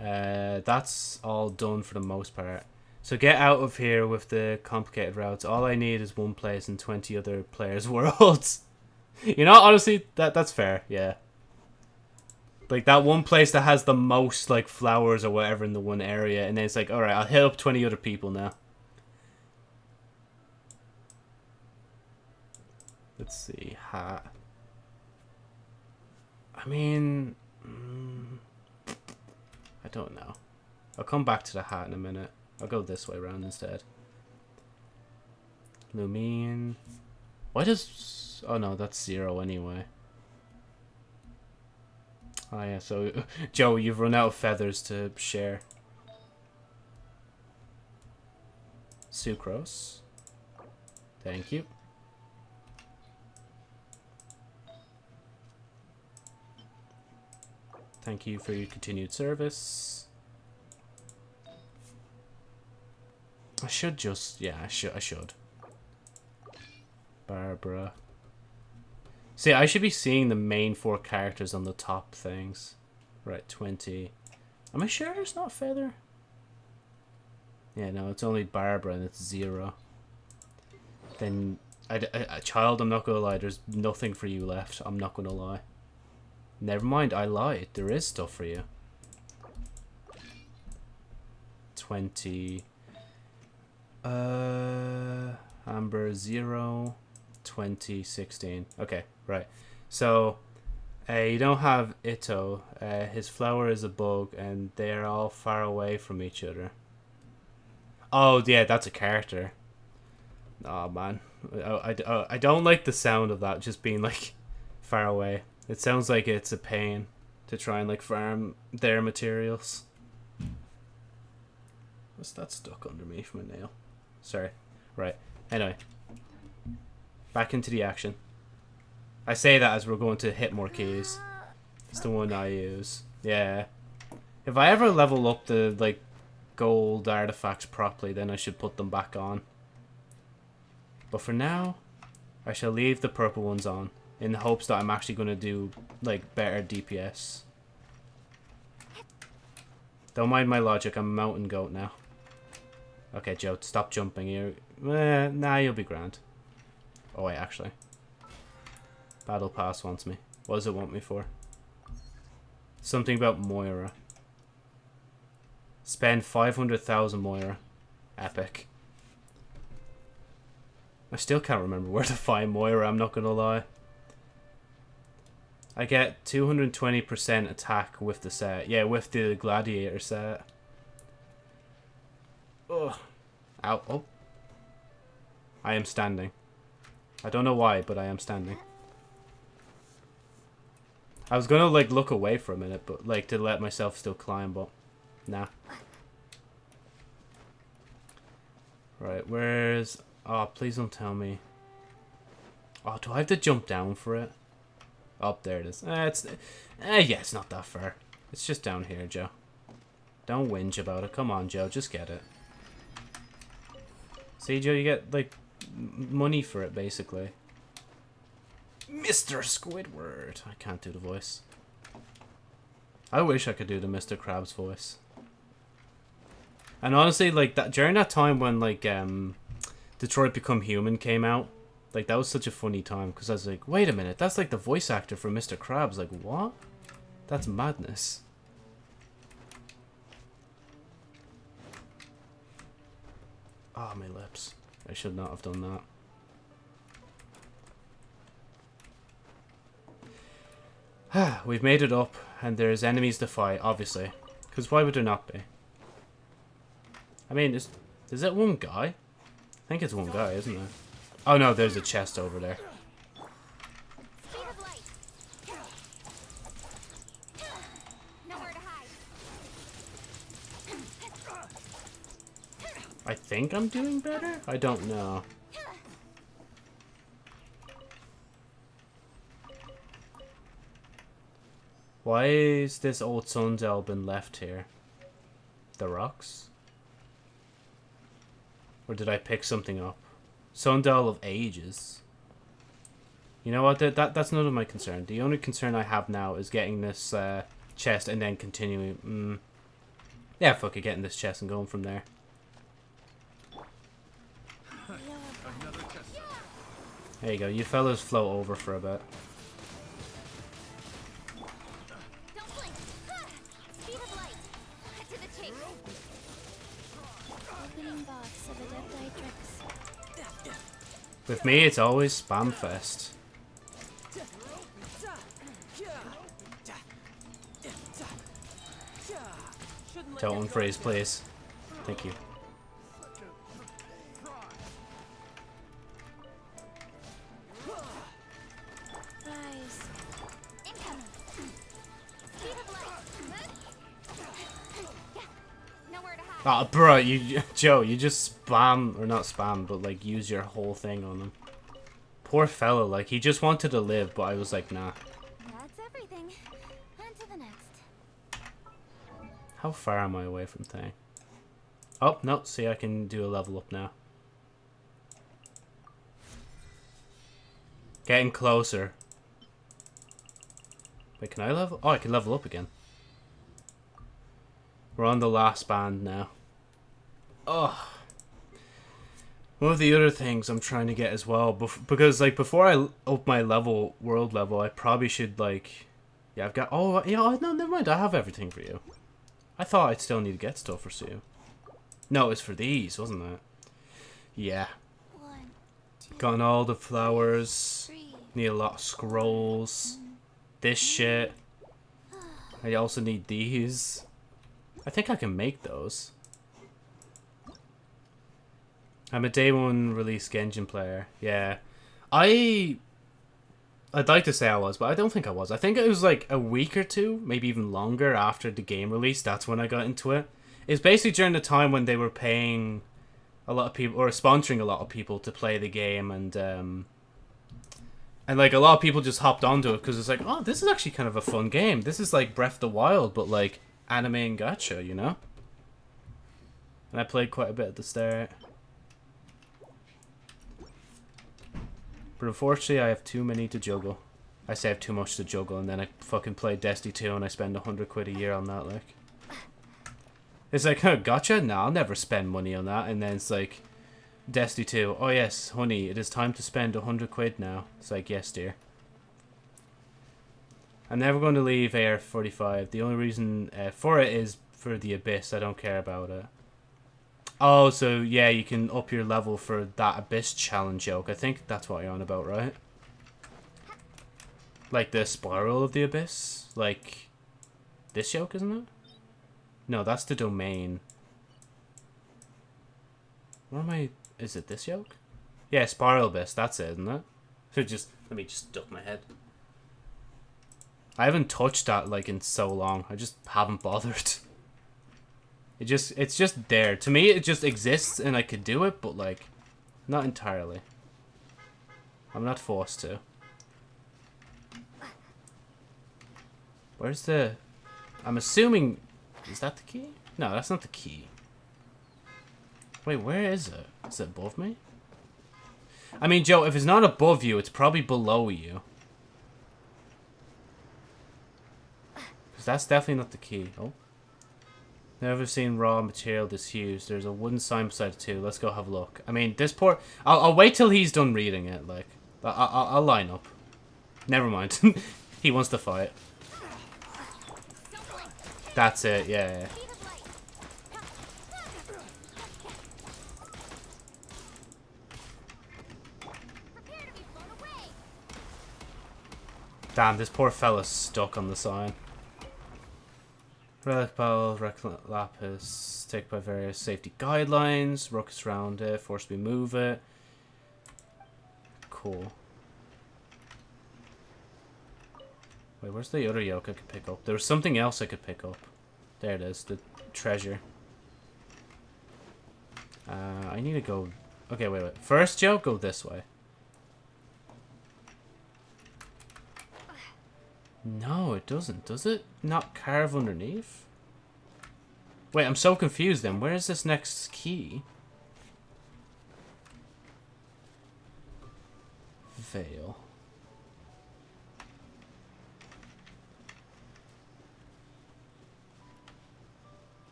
Uh, that's all done for the most part. So get out of here with the complicated routes. All I need is one place and 20 other players' worlds. You know, honestly, that that's fair. Yeah. Like that one place that has the most like flowers or whatever in the one area, and then it's like, all right, I'll up twenty other people now. Let's see, hat. I mean, mm, I don't know. I'll come back to the hat in a minute. I'll go this way around instead. Lumine. Why does... Oh no, that's zero anyway. Oh yeah, so... Joe, you've run out of feathers to share. Sucrose. Thank you. Thank you for your continued service. I should just... Yeah, I should. I should. Barbara. See, I should be seeing the main four characters on the top things. Right, 20. Am I sure it's not Feather? Yeah, no, it's only Barbara and it's zero. Then, I, I, a child, I'm not gonna lie, there's nothing for you left. I'm not gonna lie. Never mind, I lied. There is stuff for you. 20. Uh, Amber 0. 2016. Okay, right. So, uh, you don't have Itto. Uh, his flower is a bug, and they're all far away from each other. Oh, yeah, that's a character. Oh, man. I, I, I don't like the sound of that just being, like, far away. It sounds like it's a pain to try and, like, farm their materials. What's that stuck under me from a nail? Sorry. Right. Anyway. Back into the action. I say that as we're going to hit more keys. It's the one I use. Yeah. If I ever level up the, like, gold artifacts properly, then I should put them back on. But for now, I shall leave the purple ones on, in the hopes that I'm actually going to do, like, better DPS. Don't mind my logic, I'm a mountain goat now. Okay, Joe, stop jumping here. Eh, nah, you'll be grand. Oh, wait, actually. Battle Pass wants me. What does it want me for? Something about Mora. Spend 500,000 Mora. Epic. I still can't remember where to find Mora, I'm not gonna lie. I get 220% attack with the set. Yeah, with the Gladiator set. Ugh. Ow. Oh. I am standing. I don't know why, but I am standing. I was gonna, like, look away for a minute, but, like, to let myself still climb, but... Nah. Right, where's... Oh, please don't tell me. Oh, do I have to jump down for it? Oh, there it is. Eh, it's... Eh, yeah, it's not that far. It's just down here, Joe. Don't whinge about it. Come on, Joe, just get it. See, Joe, you get, like, money for it, basically. Mr. Squidward. I can't do the voice. I wish I could do the Mr. Krabs voice. And honestly, like that during that time when like um, Detroit Become Human came out, like that was such a funny time because I was like, wait a minute, that's like the voice actor for Mr. Krabs. Like what? That's madness. Ah, oh, my lips. I should not have done that. We've made it up, and there's enemies to fight, obviously. Because why would there not be? I mean, is, is it one guy? I think it's one guy, isn't it? Oh no, there's a chest over there. Speed of light. Nowhere to hide. I think I'm doing better? I don't know. Why is this old Sundel been left here? The rocks? Or did I pick something up? Sundel of ages. You know what? That, that That's none of my concern. The only concern I have now is getting this uh, chest and then continuing. Mm. Yeah, fuck it, getting this chest and going from there. There you go. You fellas float over for a bit. With me, it's always spam fest. Don't unfreeze, please. Thank you. Nowhere to hide. Ah, bro, you, Joe, you just spam, or not spam, but like use your whole thing on him. Poor fella, like he just wanted to live, but I was like, nah. That's everything. On to the next. How far am I away from thing? Oh, no, see, I can do a level up now. Getting closer. Wait, can I level? Oh, I can level up again. We're on the last band now. Oh. One of the other things I'm trying to get as well, because like before I up my level, world level, I probably should like, yeah, I've got. Oh, uh, yeah, oh, no, never mind. I have everything for you. I thought I'd still need to get stuff for Sue. No, it's for these, wasn't it? Yeah. One, two, Gotten all the flowers. three. Need a lot of scrolls. This shit. I also need these. I think I can make those. I'm a day one release Genshin player. Yeah. I I'd like to say I was, but I don't think I was. I think it was like a week or two, maybe even longer after the game release. That's when I got into it. It's basically during the time when they were paying a lot of people or sponsoring a lot of people to play the game and um and like a lot of people just hopped onto it because it's like, oh, this is actually kind of a fun game. This is like Breath of the Wild, but like anime and gacha, you know. And I played quite a bit at the start. But unfortunately, I have too many to juggle. I say I have too much to juggle, and then I fucking play Destiny 2 and I spend a hundred quid a year on that, like. It's like, huh, gotcha? No, I'll never spend money on that. And then it's like, Destiny 2. Oh yes, honey, it is time to spend a hundred quid now. It's like, yes, dear. I'm never going to leave AR45. The only reason uh, for it is for the Abyss. I don't care about it. Oh, so yeah, you can up your level for that Abyss challenge joke. I think that's what you're on about, right? Like the Spiral of the Abyss? Like, this yoke, isn't it? No, that's the domain. What am I... Is it this yoke? Yeah, Spiral Abyss, that's it, isn't it? So just... Let me just duck my head. I haven't touched that, like, in so long. I just haven't bothered. It just... It's just there. To me, it just exists and I could do it, but, like... Not entirely. I'm not forced to. Where's the... I'm assuming... Is that the key? No, that's not the key. Wait, where is it? Is it above me? I mean, Joe, if it's not above you, it's probably below you. Because that's definitely not the key. Oh. Never seen raw material this huge. There's a wooden sign beside it too. Let's go have a look. I mean, this poor... I'll, I'll wait till he's done reading it, like. I, I, I'll line up. Never mind. he wants to fight. That's it, yeah. yeah. Speed of light. Prepare to be blown away. Damn, this poor fella's stuck on the sign. Relic Bell, Lapis, take by various safety guidelines, ruckus around it, force me move it. Cool. Wait, where's the other yoke I could pick up? There was something else I could pick up. There it is, the treasure. Uh, I need to go... Okay, wait, wait. First yoke, go this way. No, it doesn't, does it? Not carve underneath? Wait, I'm so confused then. Where is this next key? Veil.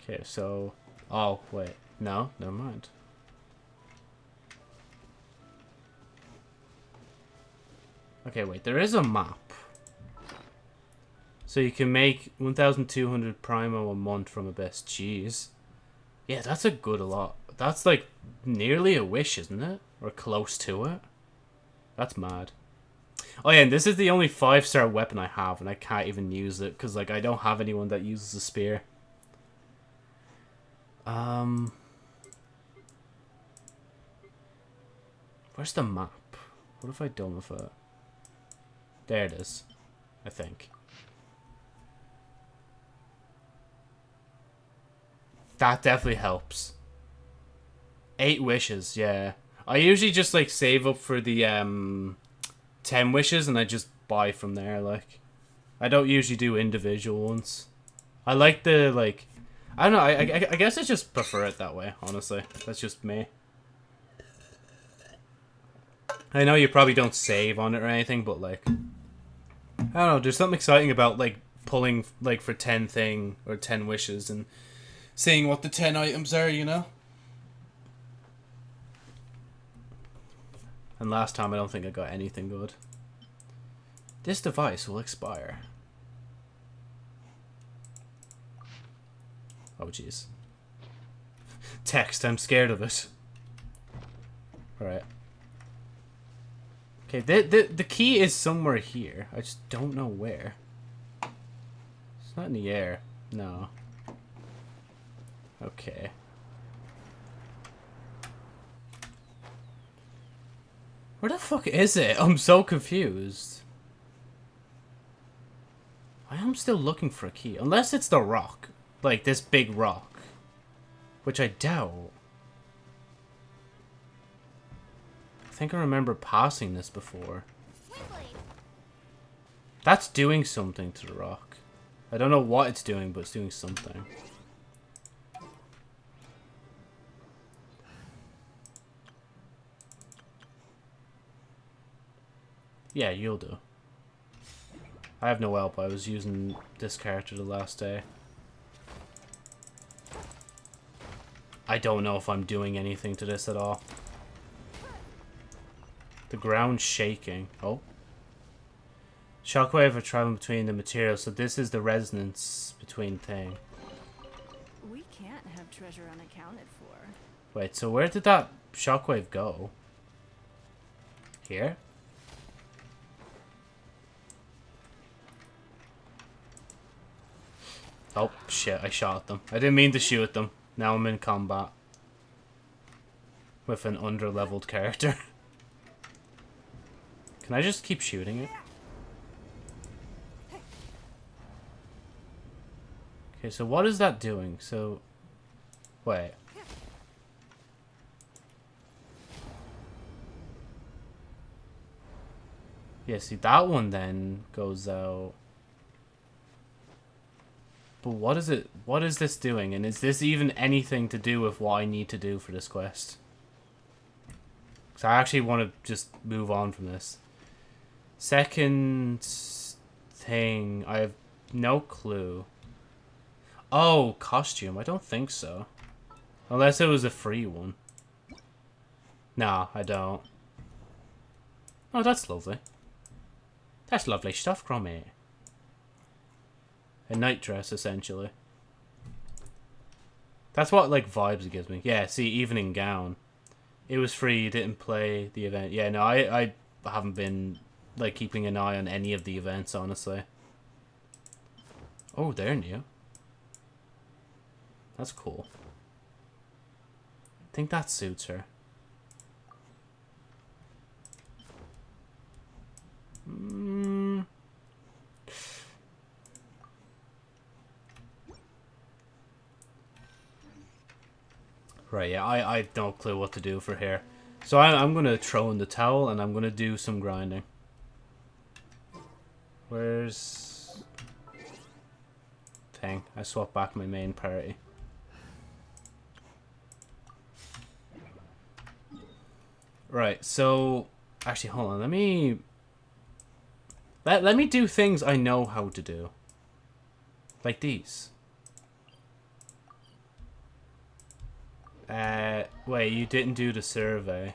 Okay, so... Oh, wait. No, never mind. Okay, wait. There is a map. So you can make 1,200 primo a month from Abyss. Jeez. Yeah, that's a good a lot. That's like nearly a wish, isn't it? Or close to it. That's mad. Oh yeah, and this is the only five star weapon I have, and I can't even use it because like I don't have anyone that uses a spear. Um, where's the map? What have I done with it? There it is, I think. That definitely helps. Eight wishes, yeah. I usually just like save up for the um 10 wishes and I just buy from there like I don't usually do individual ones. I like the like I don't know, I, I, I guess I just prefer it that way, honestly. That's just me. I know you probably don't save on it or anything, but like I don't know, there's something exciting about like pulling like for 10 thing or 10 wishes and seeing what the 10 items are, you know? And last time I don't think I got anything good. This device will expire. Oh jeez. Text, I'm scared of it. Alright. Okay, the, the, the key is somewhere here. I just don't know where. It's not in the air. No. Okay. Where the fuck is it? I'm so confused. I am still looking for a key. Unless it's the rock. Like, this big rock. Which I doubt. Think I remember passing this before. That's doing something to the rock. I don't know what it's doing, but it's doing something. Yeah, you'll do. I have no help. I was using this character the last day. I don't know if I'm doing anything to this at all. The ground shaking. Oh. Shockwave are traveling between the materials, so this is the resonance between thing. We can't have treasure unaccounted for. Wait, so where did that shockwave go? Here? Oh, shit, I shot them. I didn't mean to shoot them. Now I'm in combat. With an under-leveled character. Can I just keep shooting it? Okay, so what is that doing? So, wait. Yeah, see, that one then goes out. But what is it? What is this doing? And is this even anything to do with what I need to do for this quest? Because I actually want to just move on from this. Second thing, I have no clue. Oh, costume. I don't think so. Unless it was a free one. Nah, I don't. Oh, that's lovely. That's lovely stuff, Cromie. A night dress, essentially. That's what, like, vibes it gives me. Yeah, see, evening gown. It was free, you didn't play the event. Yeah, no, I, I haven't been, like, keeping an eye on any of the events, honestly. Oh, they're new. That's cool. I think that suits her. Mm. Right, yeah, I, I have no clue what to do for here. So I, I'm going to throw in the towel and I'm going to do some grinding. Where's... Thing. I swapped back my main party. Right, so... Actually, hold on. Let me... Let, let me do things I know how to do. Like these. Uh, wait, you didn't do the survey.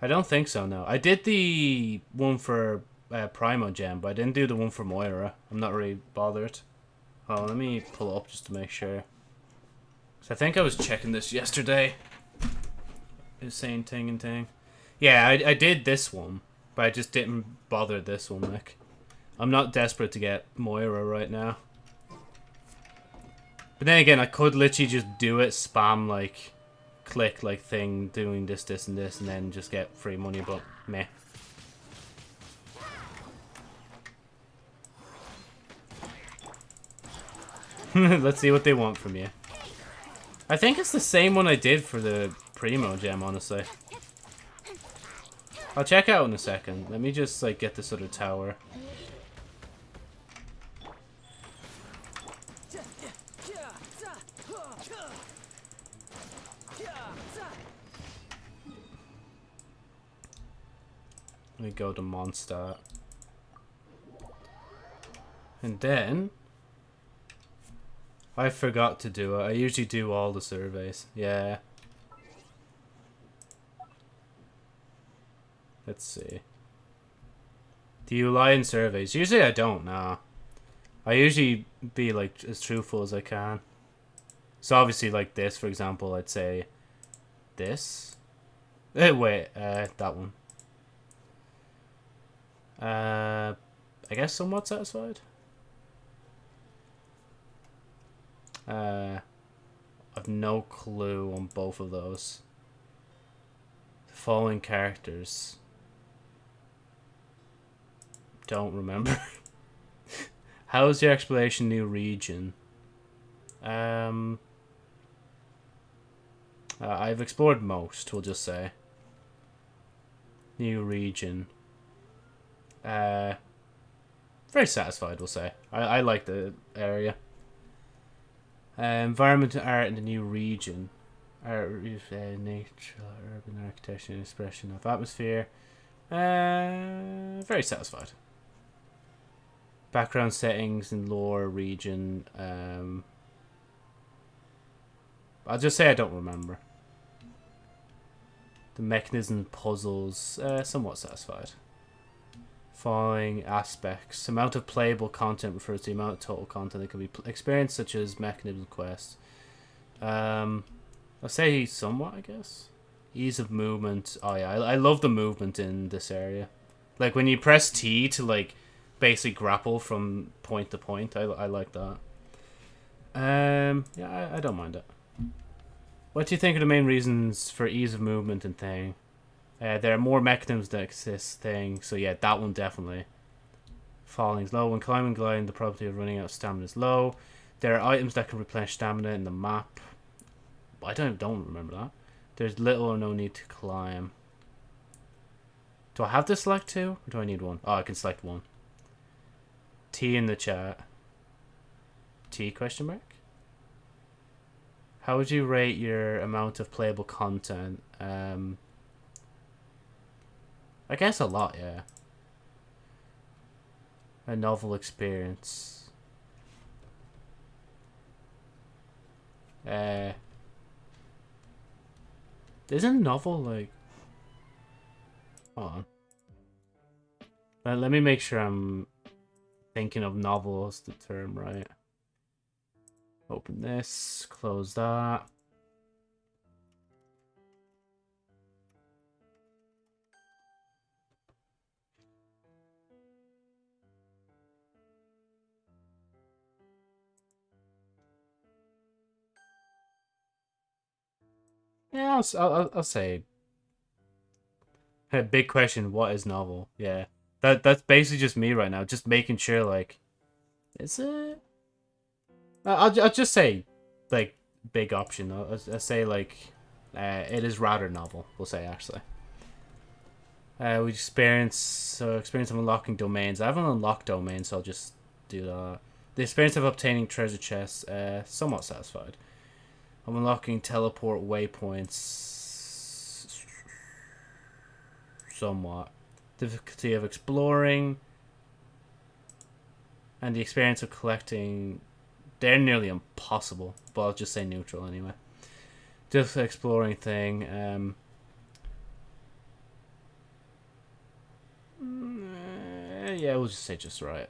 I don't think so. No, I did the one for uh, Primogem, but I didn't do the one for Mora. I'm not really bothered. Oh, let me pull it up just to make sure. 'Cause I think I was checking this yesterday. Is saying ting and ting. Yeah, I, I did this one, but I just didn't bother this one, like. I'm not desperate to get Mora right now. But then again, I could literally just do it, spam, like, click, like, thing, doing this, this, and this, and then just get free money, but meh. Let's see what they want from you. I think it's the same one I did for the Primogem, honestly. I'll check out in a second. Let me just, like, get this other tower. Let me go to Mondstadt. And then... I forgot to do it. I usually do all the surveys. Yeah. Let's see. Do you lie in surveys? Usually I don't, no. I usually be like as truthful as I can. So obviously like this, for example, I'd say this. Eh, wait, uh, that one. Uh, I guess somewhat satisfied. Uh, I've no clue on both of those. The following characters. Don't remember. How is your exploration new region? Um, uh, I've explored most, we'll just say. New region. Uh, very satisfied, we'll say. I, I like the area. Uh, environment and art in the new region. Art, uh, nature, urban architecture, and expression of atmosphere. Uh, very satisfied. Background settings and lore region. Um, I'll just say I don't remember. The mechanism puzzles, uh, somewhat satisfied. Following aspects. Amount of playable content refers to the amount of total content that can be experienced, such as mechanism quests. Um, I'll say somewhat, I guess. Ease of movement. Oh yeah, I, I love the movement in this area. Like when you press T to like basically grapple from point to point. I, I like that. Um, yeah, I, I don't mind it. What do you think are the main reasons for ease of movement and thing? Uh, there are more mechanisms that exist thing, so yeah, that one definitely. Falling is low. When climbing gliding, the probability of running out of stamina is low. There are items that can replenish stamina in the map. I don't don't remember that. There's little or no need to climb. Do I have to select two? Or do I need one? Oh, I can select one. T in the chat. T question mark? How would you rate your amount of playable content? Um, I guess a lot, yeah. A novel experience. Uh, isn't novel like? Hold on. Let, let me make sure I'm thinking of novel as the term right. Open this, close that. Yeah, I'll, I'll, I'll say. Big question: What is novel? Yeah, that that's basically just me right now, just making sure. Like, is it? I'll I'll just say, like, big option. I'll, I'll say like, uh, it is rather novel. We'll say actually. Uh, we experience so experience of unlocking domains. I haven't unlocked domains, so I'll just do that. The experience of obtaining treasure chests. Uh, somewhat satisfied. I'm unlocking teleport waypoints. Somewhat. Difficulty of exploring. And the experience of collecting. They're nearly impossible. But I'll just say neutral anyway. Just exploring thing. Um, mm, yeah, we'll just say just right.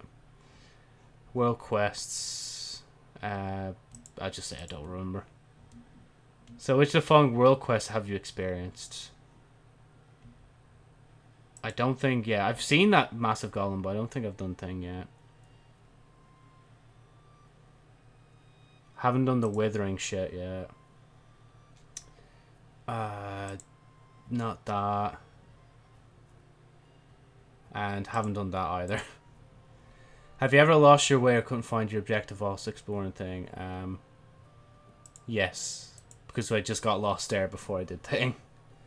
World quests. Uh, I just say I don't remember. So which of the following world quests have you experienced? I don't think yeah, I've seen that massive golem, but I don't think I've done thing yet. Haven't done the withering shit yet. Uh, not that. And haven't done that either. Have you ever lost your way or couldn't find your objective whilst exploring thing? Um, yes. Because I just got lost there before I did thing.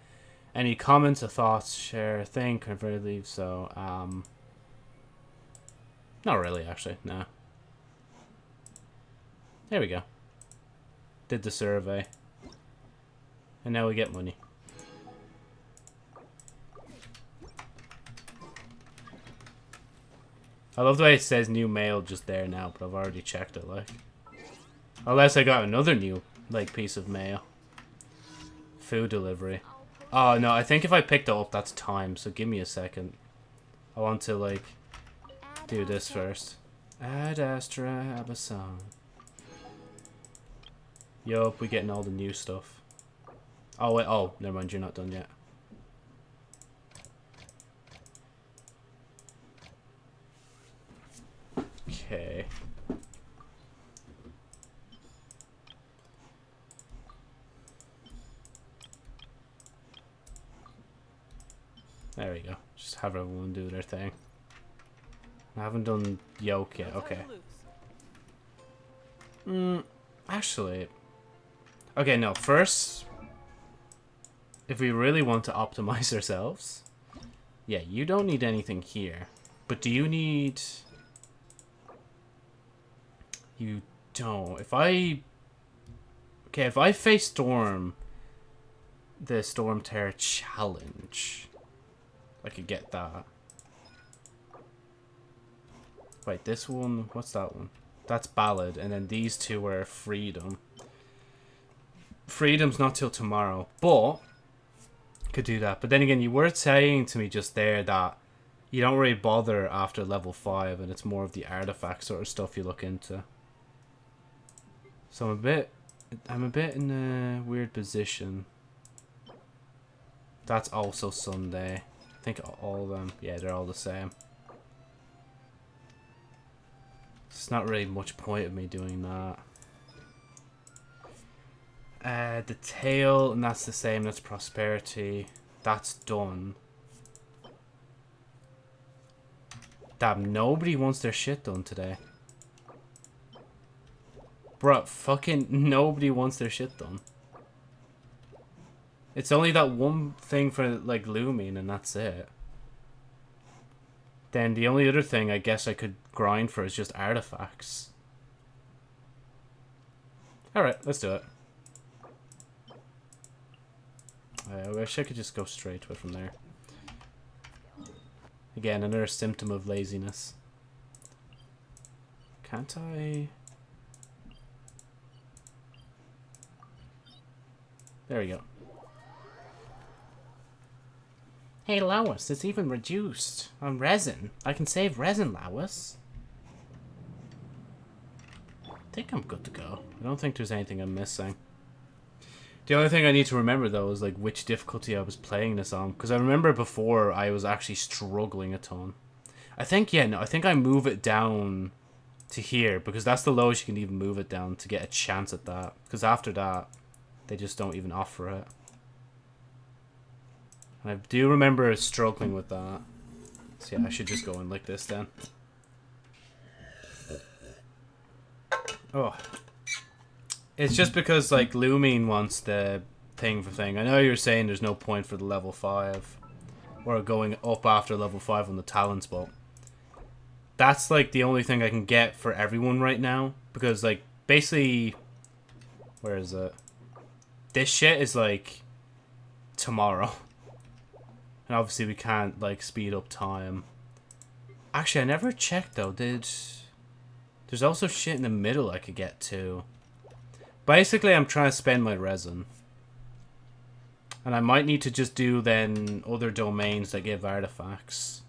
Any comments or thoughts, share thing, convert leave, so, um... Not really, actually, no. There we go. Did the survey. And now we get money. I love the way it says new mail just there now, but I've already checked it, like. Unless I got another new, like, piece of mail. Food delivery. Oh, no, I think if I picked up, that's time, so give me a second. I want to, like, do this first. Ad Astra Abyssosque. Yup, we're getting all the new stuff. Oh, wait, oh, never mind, you're not done yet. Okay. There we go. Just have everyone do their thing. I haven't done yoke yet. Okay. Hmm. Actually. Okay, no. First, if we really want to optimize ourselves, yeah, you don't need anything here. But do you need... You don't. If I... Okay, if I face Storm, the Storm Terror challenge, I could get that. Wait, this one, what's that one? That's Ballad, and then these two are Freedom. Freedom's not till tomorrow, but could do that. But then again, you were saying to me just there that you don't really bother after level 5, and it's more of the artifact sort of stuff you look into. So I'm a bit, I'm a bit in a weird position. That's also Sunday. I think all of them, yeah, they're all the same. It's not really much point of me doing that. Uh, the tail, and that's the same, that's prosperity. That's done. Damn, nobody wants their shit done today. Bruh, fucking nobody wants their shit done. It's only that one thing for, like, Lumine, and that's it. Then the only other thing I guess I could grind for is just artifacts. Alright, let's do it. Uh, I wish I could just go straight to it from there. Again, another symptom of laziness. Can't I... There we go. Hey, Lois, it's even reduced on resin. I can save resin, Lois. I think I'm good to go. I don't think there's anything I'm missing. The only thing I need to remember, though, is like which difficulty I was playing this on. Because I remember before I was actually struggling a ton. I think, yeah, no, I think I move it down to here. Because that's the lowest you can even move it down to get a chance at that. Because after that, they just don't even offer it. I do remember struggling with that. So yeah, I should just go in like this then. Oh. It's just because, like, Lumine wants the thing for thing. I know you're saying there's no point for the level 5. Or going up after level 5 on the talents, but... That's, like, the only thing I can get for everyone right now. Because, like, basically... Where is it? This shit is, like, tomorrow. And obviously we can't, like, speed up time. Actually, I never checked, though. Did... There's also shit in the middle I could get to. Basically, I'm trying to spend my resin. And I might need to just do, then, other domains that give artifacts.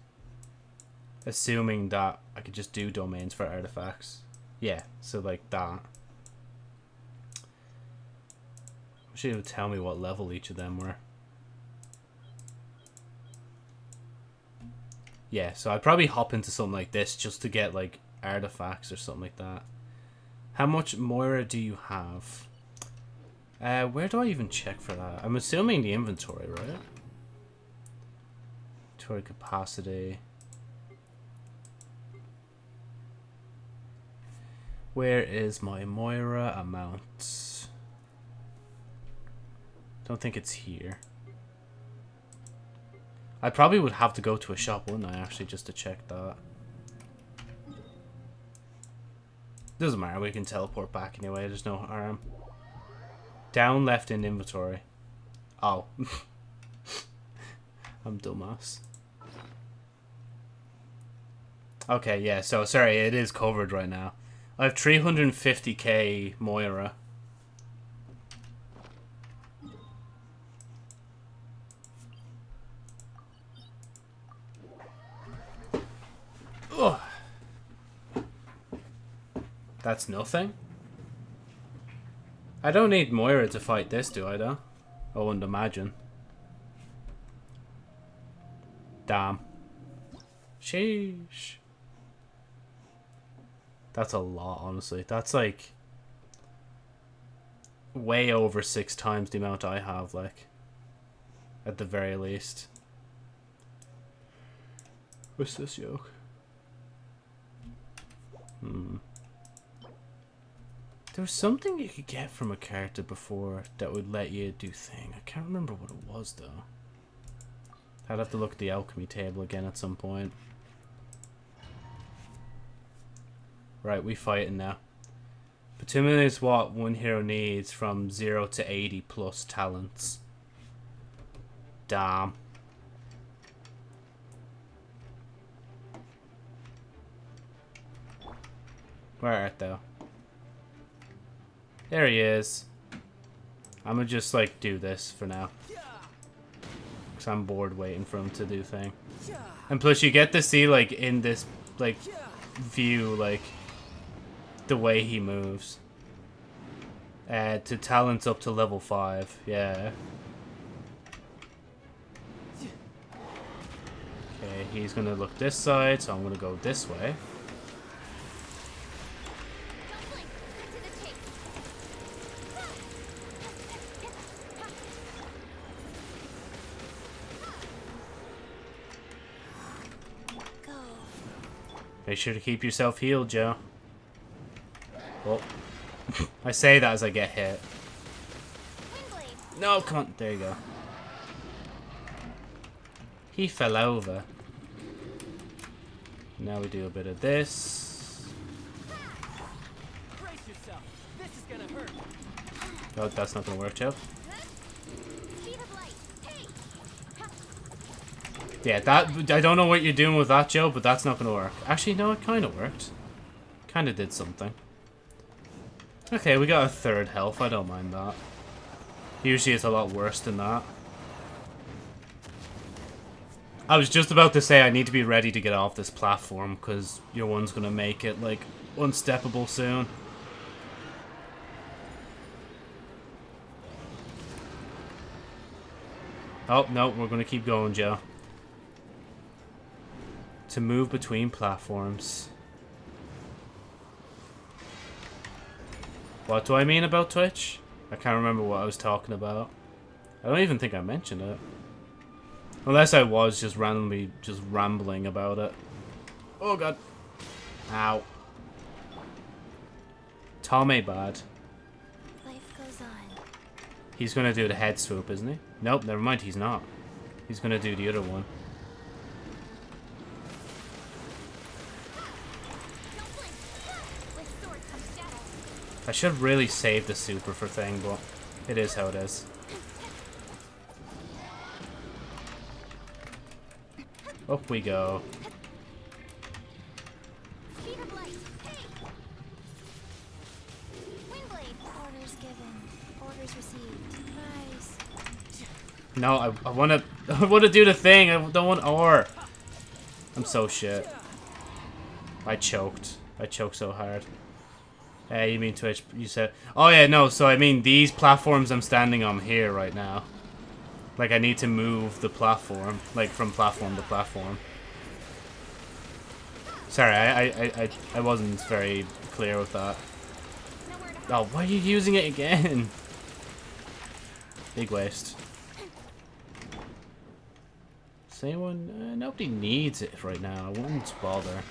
Assuming that I could just do domains for artifacts. Yeah, so like that. It would tell me what level each of them were. Yeah, so I'd probably hop into something like this just to get like artifacts or something like that. How much Mora do you have? Uh, where do I even check for that? I'm assuming the inventory, right? Inventory capacity. Where is my Mora amount? Don't think it's here. I probably would have to go to a shop, wouldn't I, actually, just to check that. Doesn't matter, we can teleport back anyway, there's no harm. Down left in inventory. Oh. I'm dumbass. Okay, yeah, so sorry, it is covered right now. I have 350k Mora. Ugh. That's nothing? I don't need Mora to fight this, do I, though? I wouldn't imagine. Damn. Sheesh. That's a lot, honestly. That's like way over six times the amount I have, like, at the very least. What's this yoke? Hmm. There was something you could get from a character before that would let you do thing. I can't remember what it was, though. I'd have to look at the alchemy table again at some point. Right, we fighting now. Bitumen is what one hero needs from 0 to 80 plus talents. Damn. Where art thou? There he is. I'm gonna just like do this for now. Cause I'm bored waiting for him to do thing. And plus you get to see like in this like view like the way he moves. Uh, to talents up to level 5, yeah. Okay, he's gonna look this side, so I'm gonna go this way. Don't blink. Cut to the chase. Go. Make sure to keep yourself healed, Joe. Oh. I say that as I get hit. No, come on. There you go. He fell over. Now we do a bit of this. Brace yourself. This is gonna hurt. Oh, that's not gonna work, Joe. Speed of light. Hey. Yeah, that I don't know what you're doing with that, Joe, but that's not gonna work. Actually, no, it kind of worked. Kind of did something. Okay, we got a third health. I don't mind that. Usually it's a lot worse than that. I was just about to say I need to be ready to get off this platform because your one's gonna make it like unsteppable soon. Oh, no, we're gonna keep going, Joe. To move between platforms. What do I mean about Twitch? I can't remember what I was talking about. I don't even think I mentioned it. Unless I was just randomly just rambling about it. Oh god. Ow. Tommy bad. Life goes on. He's gonna do the head swoop, isn't he? Nope, never mind, he's not. He's gonna do the other one. Don't blink. With sword comes shadow. I should really save the super for thing, but it is how it is. Up we go. No, I, I wanna I wanna do the thing. I don't want ore. I'm so shit. I choked. I choked so hard. Uh, you mean Twitch? You said... Oh, yeah, no. So, I mean these platforms I'm standing on here right now. Like, I need to move the platform. Like, from platform to platform. Sorry, I, I, I, I wasn't very clear with that. Oh, why are you using it again? Big waste. Does anyone... Uh, nobody needs it right now. I wouldn't bother.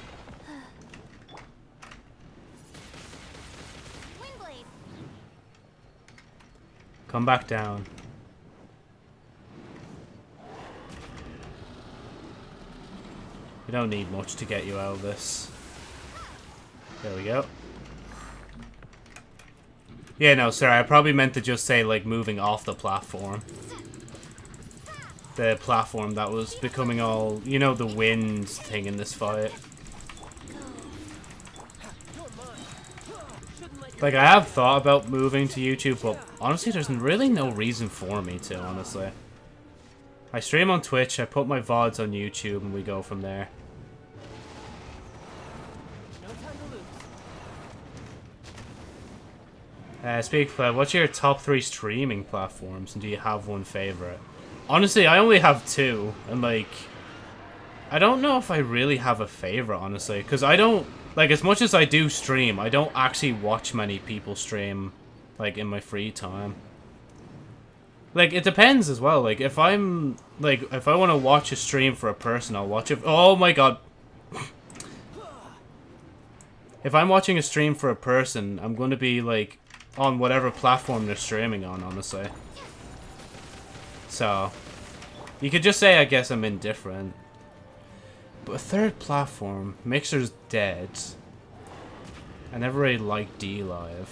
Come back down. We don't need much to get you out of this. There we go. Yeah, no, sorry. I probably meant to just say, like, moving off the platform. The platform that was becoming all... You know, the wind thing in this fight. Like, I have thought about moving to YouTube, but honestly, there's really no reason for me to, honestly. I stream on Twitch, I put my VODs on YouTube, and we go from there. Uh, speak of, what's your top three streaming platforms, and do you have one favorite? Honestly, I only have two, and like, I don't know if I really have a favorite, honestly, because I don't, like, as much as I do stream, I don't actually watch many people stream, like, in my free time. Like, it depends as well, like, if I'm, like, if I want to watch a stream for a person, I'll watch it, oh my god. if I'm watching a stream for a person, I'm going to be, like, on whatever platform they're streaming on, honestly. So, you could just say, I guess I'm indifferent. But a third platform, Mixer's dead. I never really liked DLive.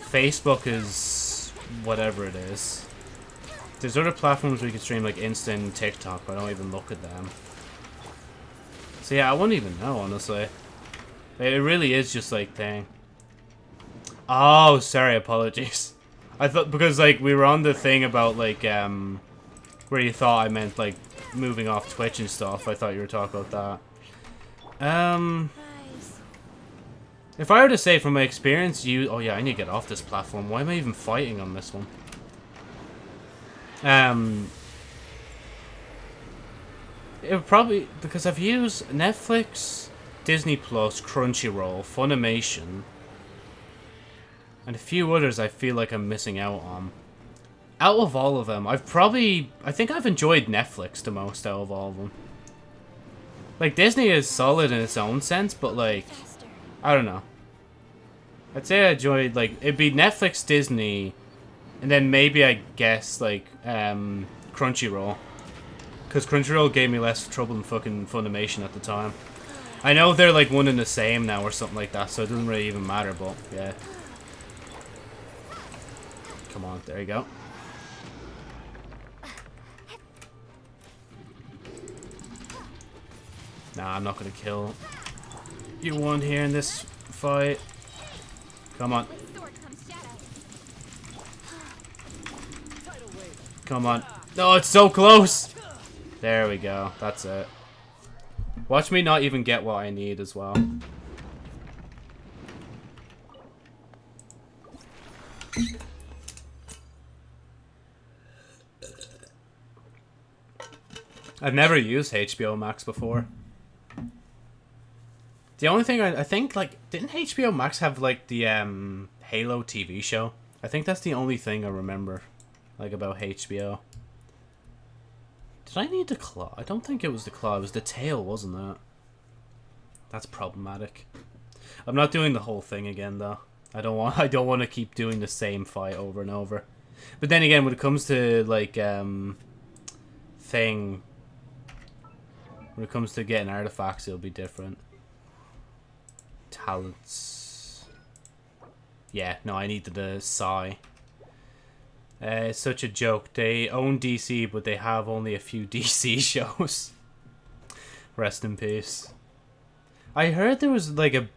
Facebook is whatever it is. There's other platforms we could stream like Insta and TikTok, but I don't even look at them. So yeah, I wouldn't even know, honestly. It really is just like thing. Oh, sorry, apologies. I thought because like we were on the thing about like um where you thought I meant like moving off Twitch and stuff. I thought you were talking about that. Um if I were to say from my experience, you oh yeah, I need to get off this platform. Why am I even fighting on this one? Um it would probably because I've used Netflix, Disney Plus, Crunchyroll, Funimation, and a few others I feel like I'm missing out on. Out of all of them, I've probably... I think I've enjoyed Netflix the most out of all of them. Like, Disney is solid in its own sense, but, like, I don't know. I'd say I enjoyed, like, it'd be Netflix, Disney, and then maybe, I guess, like, um, Crunchyroll. Because Crunchyroll gave me less trouble than fucking Funimation at the time. I know they're, like, one and the same now or something like that, so it doesn't really even matter, but, yeah. Come on, there you go. Nah, I'm not gonna kill you one here in this fight. Come on, come on. No, it's so close! There we go, that's it. Watch me not even get what I need as well. I've never used HBO Max before. The only thing I, I think, like, didn't HBO Max have, like, the, um, Halo TV show? I think that's the only thing I remember, like, about HBO. Did I need the claw? I don't think it was the claw. It was the tail, wasn't it? That's problematic. I'm not doing the whole thing again, though. I don't want. I don't want to keep doing the same fight over and over. But then again, when it comes to like um, thing, when it comes to getting artifacts, it'll be different. Talents. Yeah, no, I needed a sigh. Uh, such a joke. They own DC, but they have only a few DC shows. Rest in peace. I heard there was like a.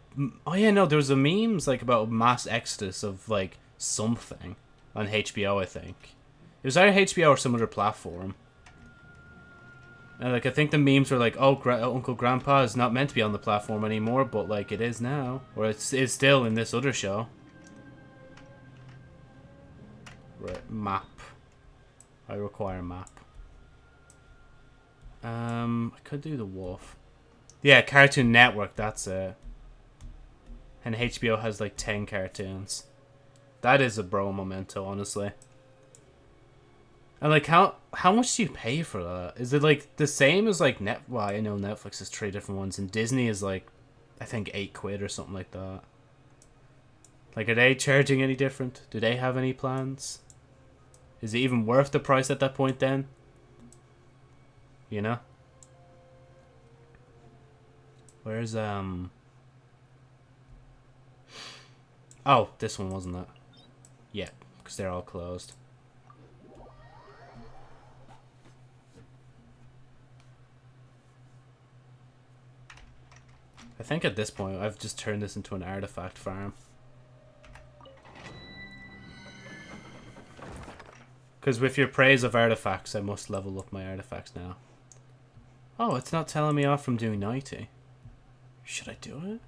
Oh yeah, no, there was a memes like about mass exodus of like something on HBO. I think it was either HBO or some other platform. And like I think the memes were like, "Oh, Gra- Uncle Grandpa is not meant to be on the platform anymore," but like it is now, or it's it's still in this other show. Right, map. I require a map. Um, I could do the wolf. Yeah, Cartoon Network. That's it. And HBO has like ten cartoons. That is a bro memento, honestly. And like, how how much do you pay for that? Is it like the same as like net? Well, I know Netflix is three different ones, and Disney is like, I think eight quid or something like that. Like, are they charging any different? Do they have any plans? Is it even worth the price at that point then? You know? Where's, um... Oh, this one wasn't it? Yeah, because they're all closed. I think at this point I've just turned this into an artifact farm. Because with your praise of artifacts, I must level up my artifacts now. Oh, it's not telling me off from doing 90. Should I do it?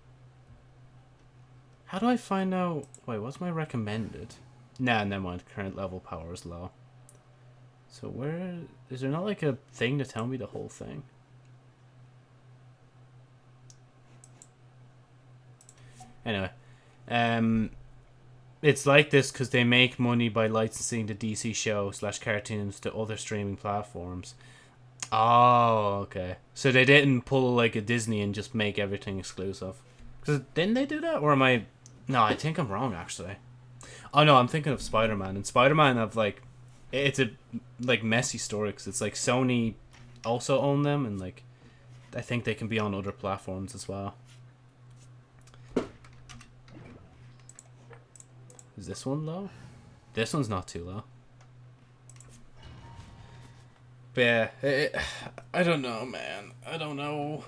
How do I find out... Wait, what's my recommended? Nah, never mind. Current level power is low. So where... Is there not like a thing to tell me the whole thing? Anyway. Um, it's like this because they make money by licensing the DC show slash cartoons to other streaming platforms. Oh, okay. So they didn't pull like a Disney and just make everything exclusive. Cause didn't they do that, or am I? No, I think I'm wrong actually. Oh no, I'm thinking of Spider Man, and Spider Man have like, it's a like messy story because it's like Sony also own them, and like, I think they can be on other platforms as well. Is this one low? This one's not too low. But yeah, it, I don't know, man. I don't know.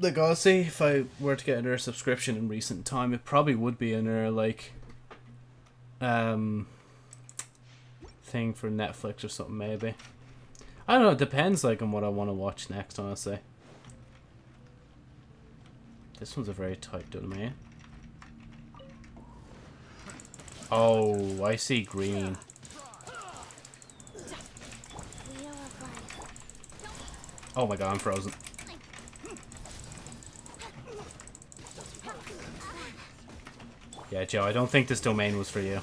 Like, say if I were to get another subscription in recent time, it probably would be another, like, um, thing for Netflix or something, maybe. I don't know, it depends, like, on what I want to watch next, honestly. This one's a very tight domain. Oh, I see green. Oh my god, I'm frozen. Yeah, Joe, I don't think this domain was for you.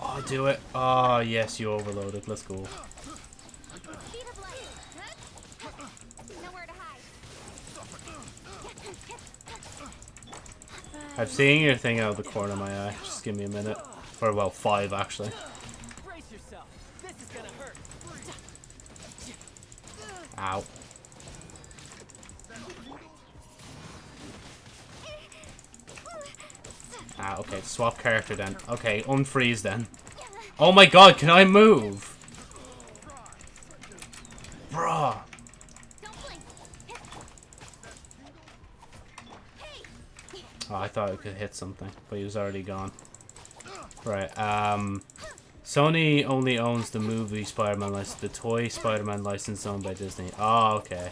Oh, do it. Oh, yes, you overloaded. Let's go. I'm seeing your thing out of the corner of my eye. Just give me a minute. Or, well, five, actually. Brace yourself. This is gonna hurt. Ow. Ah, okay. Swap character then. Okay, unfreeze then. Oh my god, can I move? Bruh. Oh, I thought it could hit something, but he was already gone. Right, um... Sony only owns the movie Spider-Man license, the toy Spider-Man license owned by Disney. Oh, okay.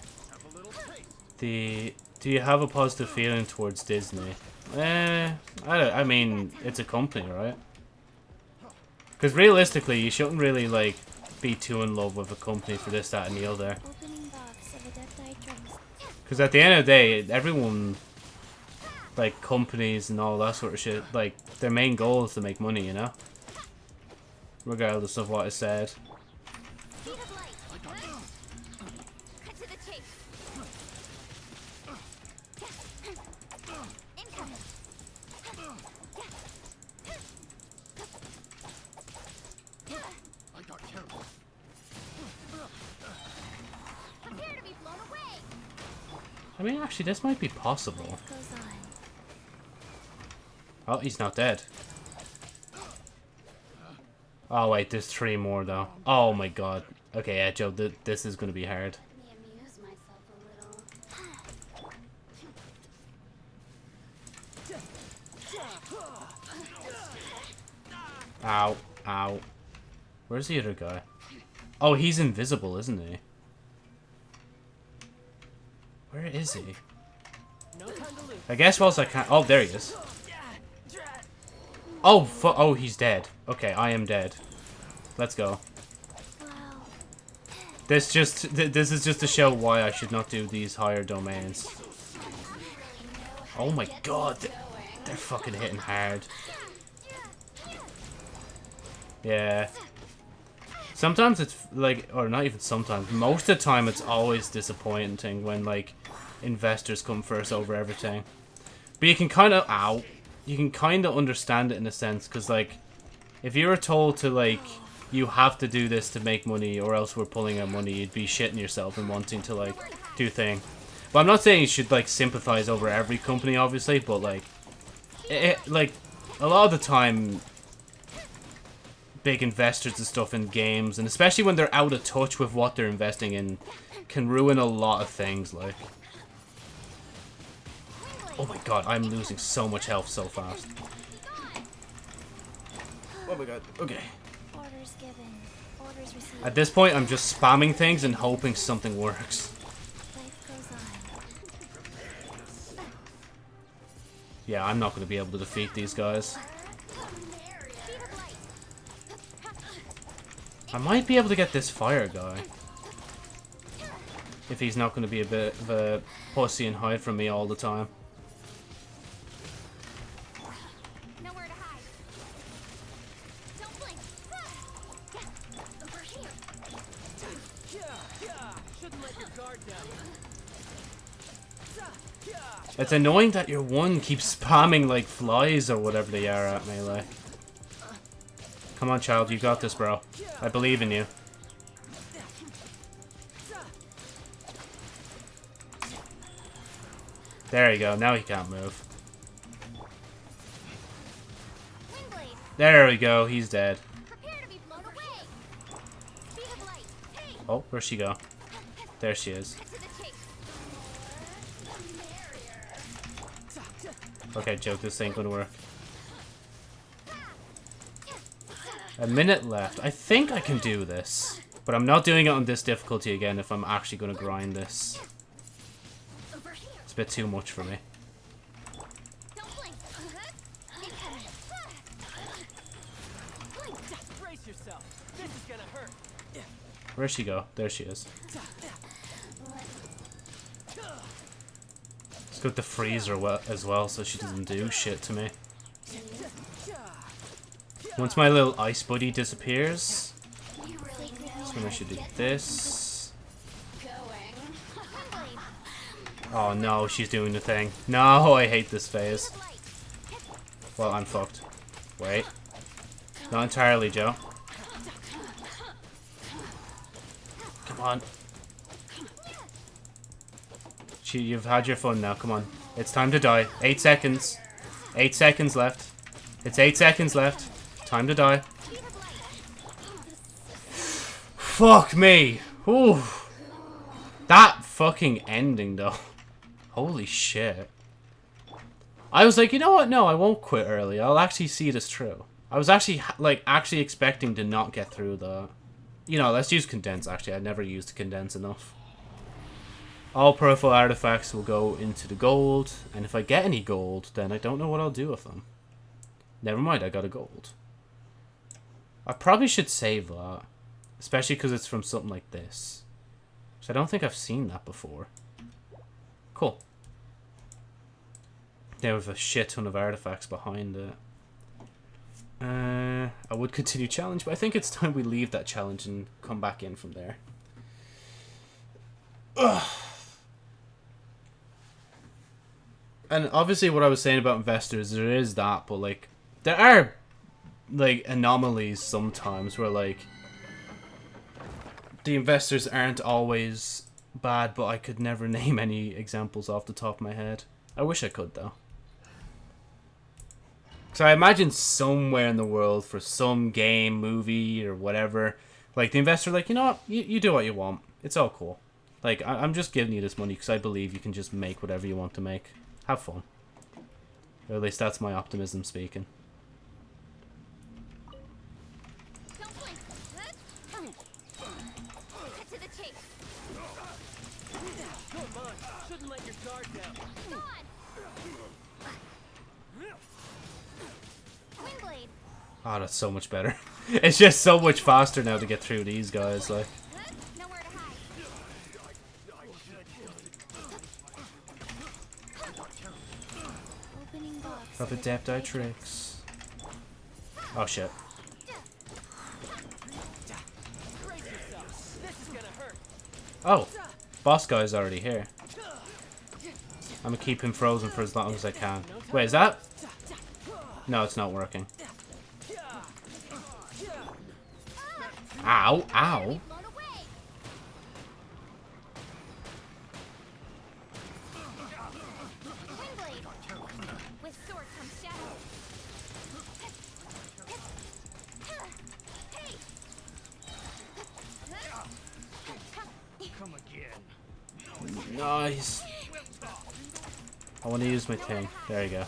The... Do you have a positive feeling towards Disney? Eh, I, don't, I mean, it's a company, right? Because realistically, you shouldn't really, like, be too in love with a company for this, that, and the other. Because at the end of the day, everyone like companies and all that sort of shit, like their main goal is to make money, you know? Regardless of what is said. I mean, actually, this might be possible. Oh, he's not dead. Oh, wait, there's three more, though. Oh, my God. Okay, yeah, Joe, th this is going to be hard. Ow. Ow. Where's the other guy? Oh, he's invisible, isn't he? Where is he? No time to lose. I guess whilst I can't... Oh, there he is. Oh, oh, he's dead. Okay, I am dead. Let's go. This just... Th this is just to show why I should not do these higher domains. Oh my god. They're, they're fucking hitting hard. Yeah. Sometimes it's like, or not even sometimes, most of the time it's always disappointing when like investors come first over everything. But you can kind of, ow, you can kind of understand it in a sense because like, if you were told to like, you have to do this to make money or else we're pulling out money, you'd be shitting yourself and wanting to like do thing. But I'm not saying you should like sympathize over every company, obviously, but like, it, like a lot of the time big investors and stuff in games, and especially when they're out of touch with what they're investing in, can ruin a lot of things, like. Oh my god, I'm losing so much health so fast. Oh my god, okay. Orders given. Orders received. At this point, I'm just spamming things and hoping something works. Life goes on. Yeah, I'm not going to be able to defeat these guys. Speed of light. I might be able to get this fire guy. If he's not going to be a bit of a pussy and hide from me all the time. It's annoying that your one keeps spamming like flies or whatever they are at melee. Come on, child, you got this, bro. I believe in you. There you go. Now he can't move. There we go. He's dead. Oh, where'd she go? There she is. Okay, joke, this ain't gonna work. A minute left. I think I can do this. But I'm not doing it on this difficulty again if I'm actually gonna grind this. It's a bit too much for me. Where'd she go? There she is. Let's go with the freezer as well so she doesn't do shit to me. Once my little ice buddy disappears, that's when I should do this. Oh no, she's doing the thing. No, I hate this phase. Well, I'm fucked. Wait. Not entirely, Joe. Come on. You've had your fun now. Come on. It's time to die. Eight seconds. Eight seconds left. It's eight seconds left. Time to die. Fuck me. Ooh. That fucking ending, though. Holy shit. I was like, you know what? No, I won't quit early. I'll actually see this through. I was actually, like, actually expecting to not get through the... You know, let's use condense, actually. I never used condense enough. All profile artifacts will go into the gold, and if I get any gold, then I don't know what I'll do with them. Never mind, I got a gold. I probably should save that. Especially because it's from something like this. So I don't think I've seen that before. Cool. Now with a shit ton of artifacts behind it. Uh, I would continue challenge, but I think it's time we leave that challenge and come back in from there. Ugh. And obviously what I was saying about investors, there is that, but like, there are like anomalies sometimes where like the investors aren't always bad, but I could never name any examples off the top of my head. I wish I could though. So I imagine somewhere in the world for some game, movie, or whatever, like the investor, like you know, what? you you do what you want. It's all cool. Like I, I'm just giving you this money because I believe you can just make whatever you want to make. Have fun. Or at least that's my optimism speaking. Oh, that's so much better. it's just so much faster now to get through these guys, like. Nowhere to hide. Of eye tricks. Oh shit. Oh, boss guy's already here. I'm gonna keep him frozen for as long as I can. Wait, is that? No, it's not working. Ow, ow. Nice. I want to use my thing. There you go.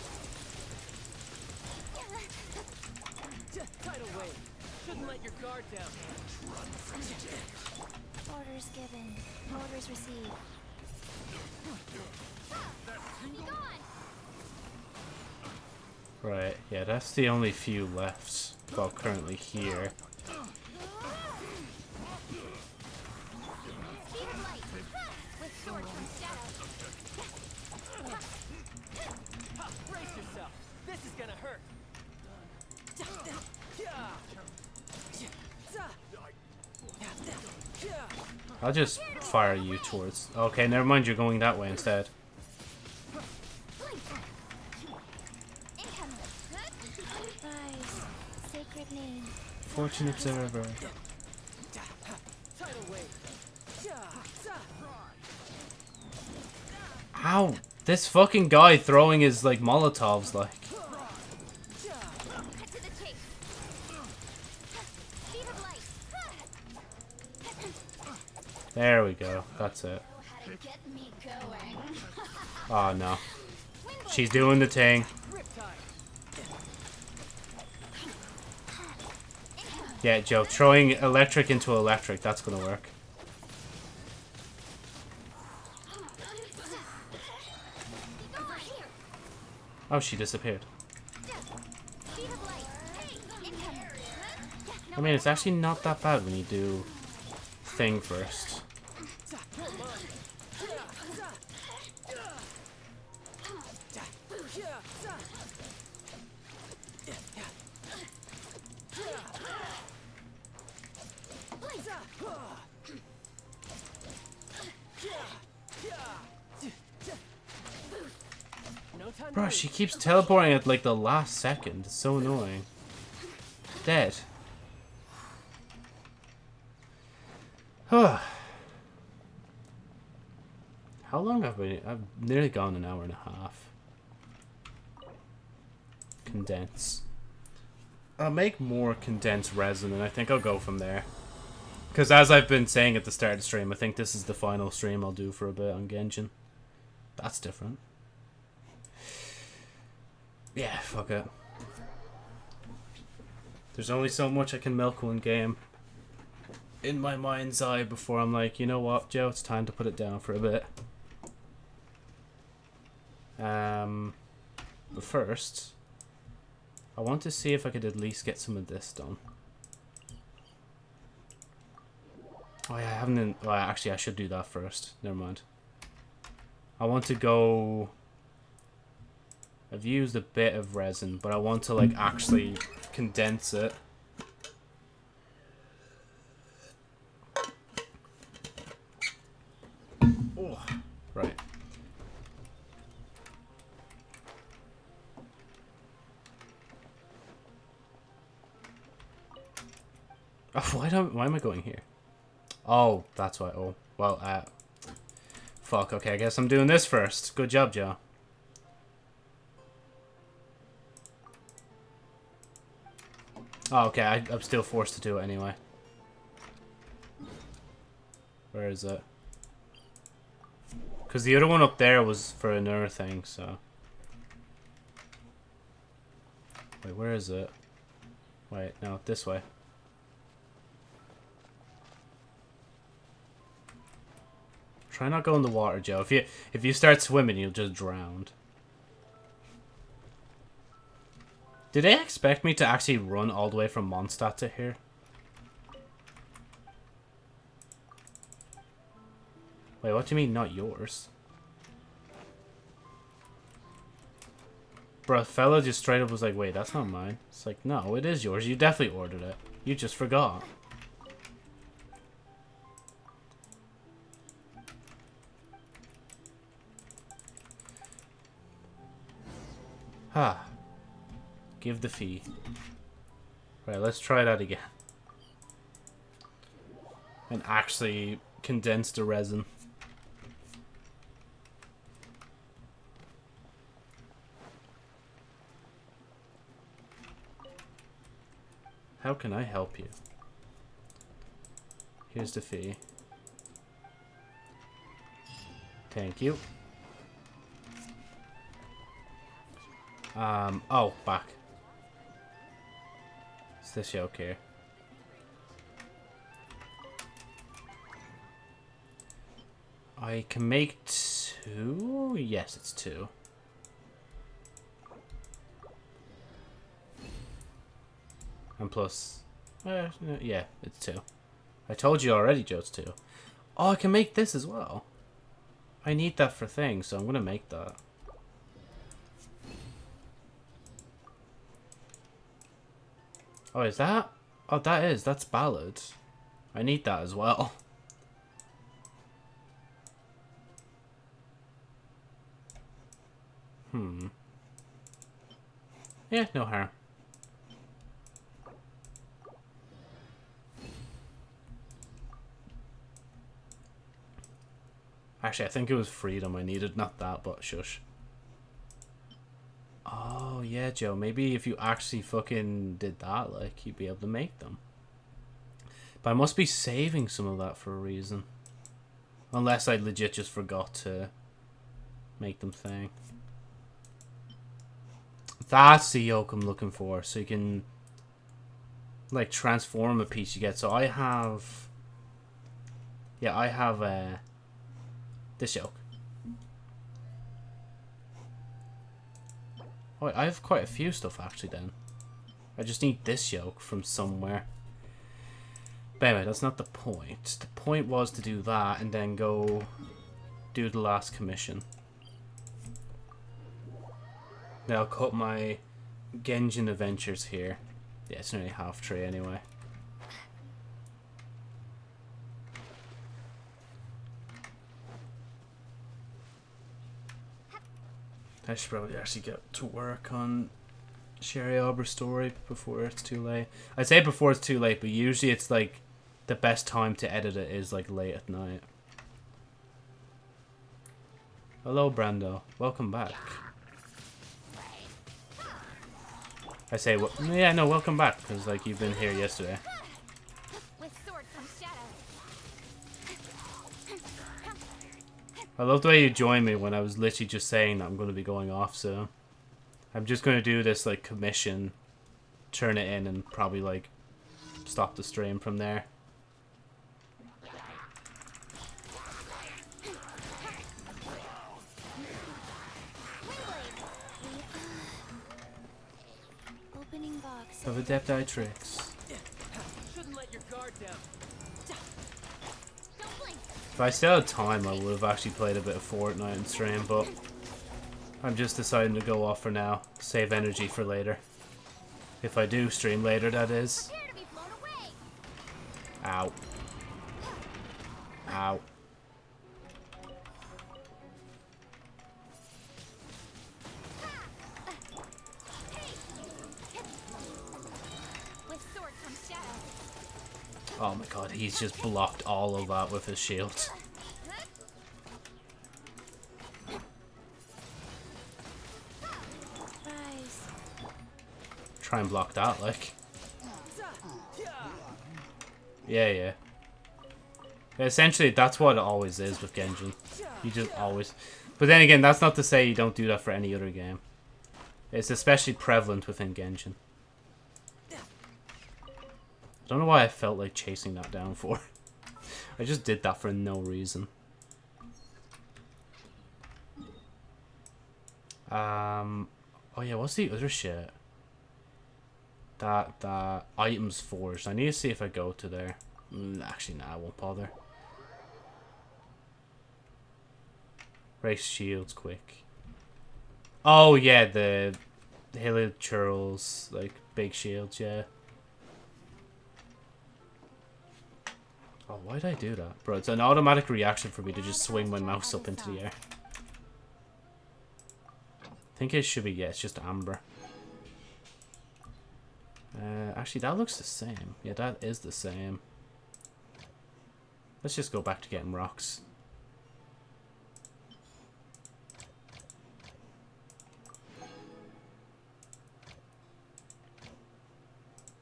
Tidal wave. Shouldn't let your guard down. Orders given. Orders received. Right, yeah, that's the only few left. Well, currently here. Speed of light. With sword comes shadow. Ha, brace yourself. This is gonna hurt. I'll just fire you towards... Okay, never mind, you're going that way instead. Fortune Observer. Ow! This fucking guy throwing his, like, Molotovs, like... Cut to the chase. Speed of light. There we go. That's it. How to get me going. Oh, no. Windblade. She's doing the thing. Yeah, Joe, throwing electric into electric, that's gonna work. Oh, she disappeared. I mean, it's actually not that bad when you do thing first. She keeps teleporting at like the last second. It's so annoying. Dead. Huh. How long have we? I've nearly gone an hour and a half. Condense. I'll make more condensed resin, and I think I'll go from there. Because as I've been saying at the start of the stream, I think this is the final stream I'll do for a bit on Genshin. That's different. Yeah, fuck it. There's only so much I can milk one game in my mind's eye before I'm like, you know what, Joe, it's time to put it down for a bit. Um, but first, I want to see if I could at least get some of this done. Oh yeah, I haven't. Well, actually, I should do that first. Never mind. I want to go. I've used a bit of resin, but I want to like actually condense it. Oh, right. Why don't? Why am I going here? Oh, that's why. Oh, well, uh, fuck. Okay, I guess I'm doing this first. Good job, Joe. Oh, okay, I, I'm still forced to do it anyway. Where is it? Because the other one up there was for another thing, so... Wait, where is it? Wait, no, this way. Try not go in the water, Joe. If you if you start swimming, you'll just drown. Did they expect me to actually run all the way from Mondstadt to here? Wait, what do you mean not yours? Bro, fella just straight up was like, wait, that's not mine. It's like, no, it is yours. You definitely ordered it. You just forgot. Ah. Give the fee. Right, let's try that again. And actually condense the resin. How can I help you? Here's the fee. Thank you. Um, oh, back. This yoke here. I can make two? Yes, it's two. And plus, uh, yeah, it's two. I told you already, Joe, it's two. Oh, I can make this as well. I need that for things, so I'm going to make that. Oh, is that? Oh, that is. That's ballad. I need that as well. Hmm. Yeah, no harm. Actually, I think it was freedom I needed, not that, but shush. Oh, yeah, Joe. Maybe if you actually fucking did that, like, you'd be able to make them. But I must be saving some of that for a reason. Unless I legit just forgot to make them thing. That's the yoke I'm looking for. So you can, like, transform a piece you get. So I have... Yeah, I have uh, this yoke. Oh, I have quite a few stuff actually then. I just need this yoke from somewhere. But anyway, that's not the point. The point was to do that and then go do the last commission. Now I'll cut my Genshin adventures here. Yeah, it's nearly half tree anyway. I should probably actually get to work on Sherry Aubrey's story before it's too late. I say before it's too late, but usually it's like the best time to edit it is like late at night. Hello, Brando. Welcome back. I say, well, yeah, no, welcome back, because like you've been here yesterday. With sword comes shadow. I love the way you joined me when I was literally just saying that I'm going to be going off soon. I'm just going to do this, like, commission, turn it in, and probably, like, stop the stream from there. Of Adept Eye Tricks. Shouldn't let your guard down. If I still had time, I would have actually played a bit of Fortnite and stream, but I'm just deciding to go off for now. Save energy for later. If I do stream later, that is. Prepare to be blown away. Ow. Ow. Oh my god, he's just blocked all of that with his shield. Try and block that, like. Yeah, yeah. Essentially, that's what it always is with Genshin. You just always... But then again, that's not to say you don't do that for any other game. It's especially prevalent within Genshin. I don't know why I felt like chasing that down for. I just did that for no reason. Um, oh yeah, what's the other shit? That, that, items forged. I need to see if I go to there. Mm, actually, nah, I won't bother. Race shields quick. Oh yeah, the, the Hilichurls, like big shields, yeah. Oh, why did I do that? Bro, it's an automatic reaction for me to just swing my mouse up into the air. I think it should be, yeah, it's just amber. Uh, actually, that looks the same. Yeah, that is the same. Let's just go back to getting rocks.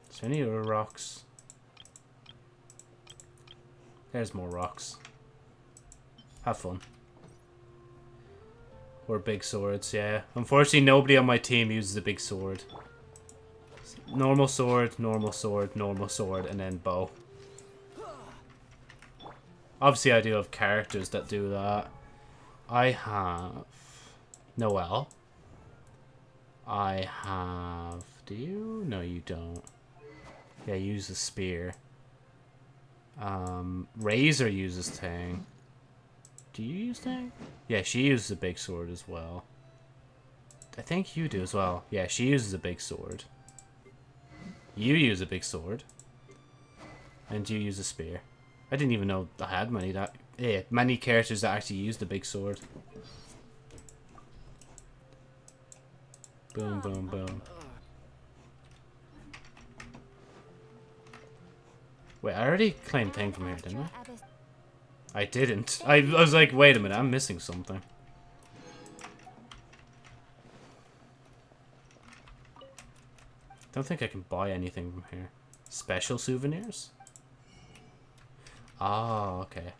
Is any other rocks? There's more rocks. Have fun. Or big swords, yeah. Unfortunately, nobody on my team uses a big sword. Normal sword, normal sword, normal sword, and then bow. Obviously, I do have characters that do that. I have Noelle. I have... Do you? No, you don't. Yeah, use the spear. Um, Razor uses Tang. Do you use Tang? Yeah, she uses a big sword as well. I think you do as well. Yeah, she uses a big sword. You use a big sword. And you use a spear. I didn't even know I had many that yeah, many characters that actually use the big sword. Boom, boom, boom. Wait, I already claimed thing from here, didn't I? I didn't. I, I was like, wait a minute, I'm missing something. Don't think I can buy anything from here. Special souvenirs? Oh, okay.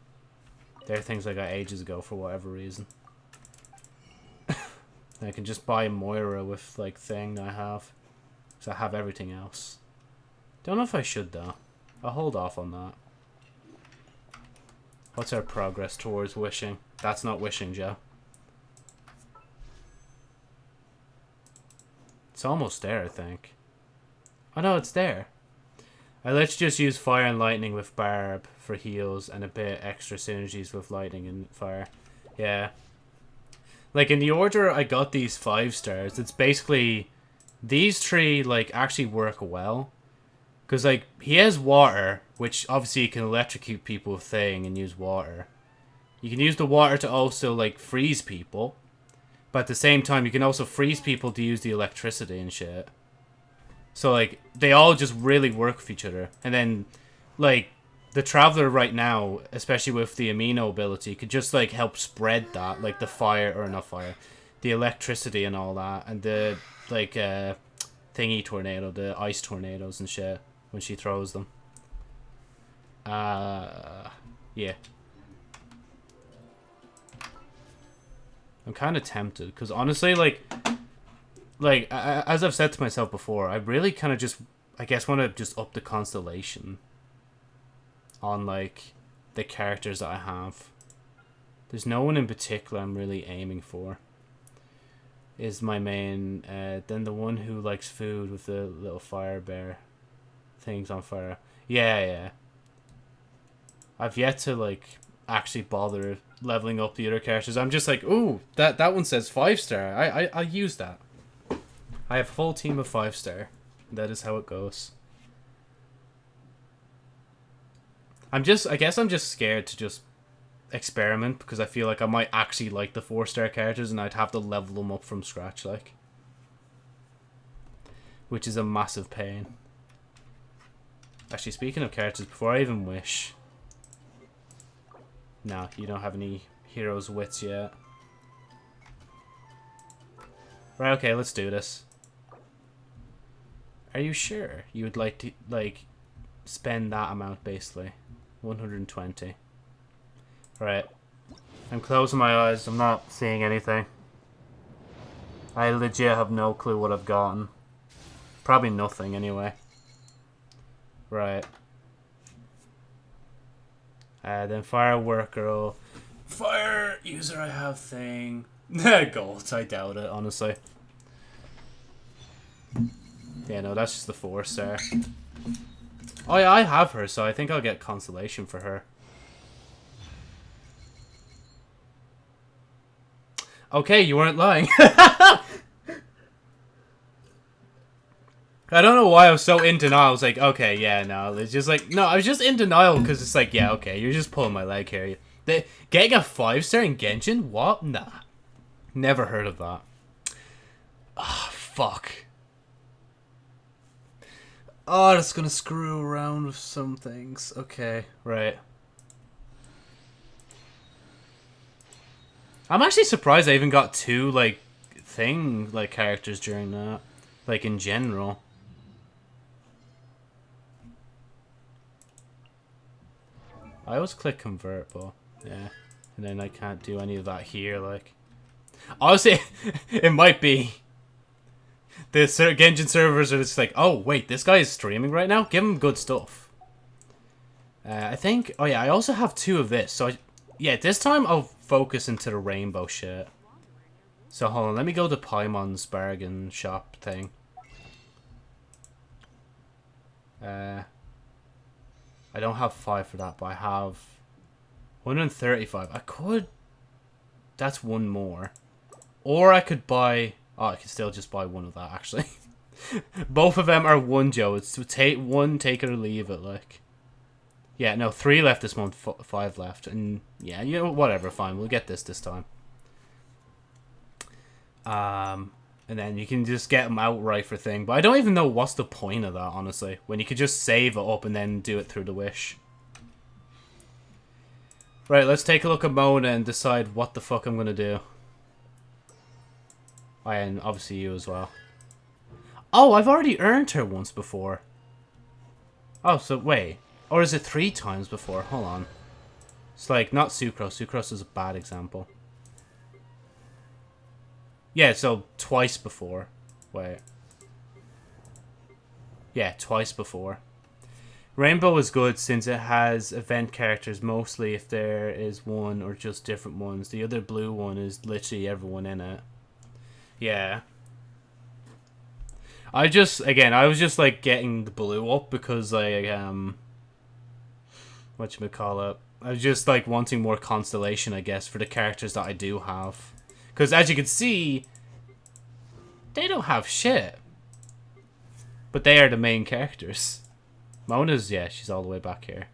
They're things I got ages ago for whatever reason. I can just buy Mora with, like, thing I have. Because I have everything else. Don't know if I should, though. I'll hold off on that. What's our progress towards wishing? That's not wishing, Joe. It's almost there, I think. Oh no, it's there. Uh, let's just use fire and lightning with Barb for heals and a bit extra synergies with lightning and fire. Yeah. Like in the order I got these five stars, it's basically these three like actually work well. Because, like, he has water, which obviously you can electrocute people with thing and use water. You can use the water to also, like, freeze people. But at the same time, you can also freeze people to use the electricity and shit. So, like, they all just really work with each other. And then, like, the Traveler right now, especially with the Anemo ability, could just, like, help spread that. Like, the fire, or not fire, the electricity and all that. And the, like, uh, thingy tornado, the ice tornadoes and shit when she throws them. Uh, yeah. I'm kind of tempted because honestly, like, like as I've said to myself before, I really kind of just, I guess, want to just up the constellation on like the characters that I have. There's no one in particular I'm really aiming for. Is my main, uh, then the one who likes food with the little fire bear things on fire. Yeah, yeah. I've yet to like actually bother leveling up the other characters. I'm just like, ooh, that that one says five star. I I I use that. I have a full team of five star. That is how it goes. I'm just, I guess I'm just scared to just experiment because I feel like I might actually like the four star characters and I'd have to level them up from scratch, like. Which is a massive pain. Actually, speaking of characters, before I even wish... No, you don't have any hero's wits yet. Right, okay, let's do this. Are you sure you would like to, like, spend that amount, basically? 120. Right. I'm closing my eyes. I'm not seeing anything. I legit have no clue what I've gotten. Probably nothing anyway. Right. Uh, then fire worker. Fire user I have thing. Gold, I doubt it, honestly. Yeah, no, that's just the force star. Oh yeah, I have her, so I think I'll get constellation for her. Okay, you weren't lying. I don't know why I was so in denial. I was like, okay, yeah, no. It's just like, no, I was just in denial because it's like, yeah, okay, you're just pulling my leg here. The, getting a five star in Genshin? What? Nah. Never heard of that. Ah, oh, fuck. Oh, that's gonna screw around with some things. Okay, right. I'm actually surprised I even got two, like, thing, like, characters during that. Like, in general. I always click convert, but yeah. And then I can't do any of that here, like. Honestly, it might be. The Genshin servers are just like, oh, wait, this guy is streaming right now? Give him good stuff. Uh, I think, oh yeah, I also have two of this. So, I, yeah, this time I'll focus into the rainbow shit. So, hold on, let me go to Paimon's bargain shop thing. Uh, I don't have five for that, but I have 135. I could... That's one more. Or I could buy... Oh, I could still just buy one of that, actually. Both of them are one, Joe. It's to take one, take it or leave it, like. Yeah, no, three left this month, five left. And, yeah, you know, whatever, fine. We'll get this this time. Um, and then you can just get them outright for thing. But I don't even know what's the point of that, honestly. When you could just save it up and then do it through the wish. Right, let's take a look at Mona and decide what the fuck I'm going to do. And obviously you as well. Oh, I've already earned her once before. Oh, so wait. Or is it three times before? Hold on. It's like, not Sucrose. Sucrose is a bad example. Yeah, so twice before. Wait. Yeah, twice before. Rainbow is good since it has event characters mostly if there is one or just different ones. The other blue one is literally everyone in it. Yeah. I just again I was just like getting the blue up because I um what you call it. I was just like wanting more constellation I guess for the characters that I do have. Because as you can see, they don't have shit. But they are the main characters. Mona's, yeah, she's all the way back here.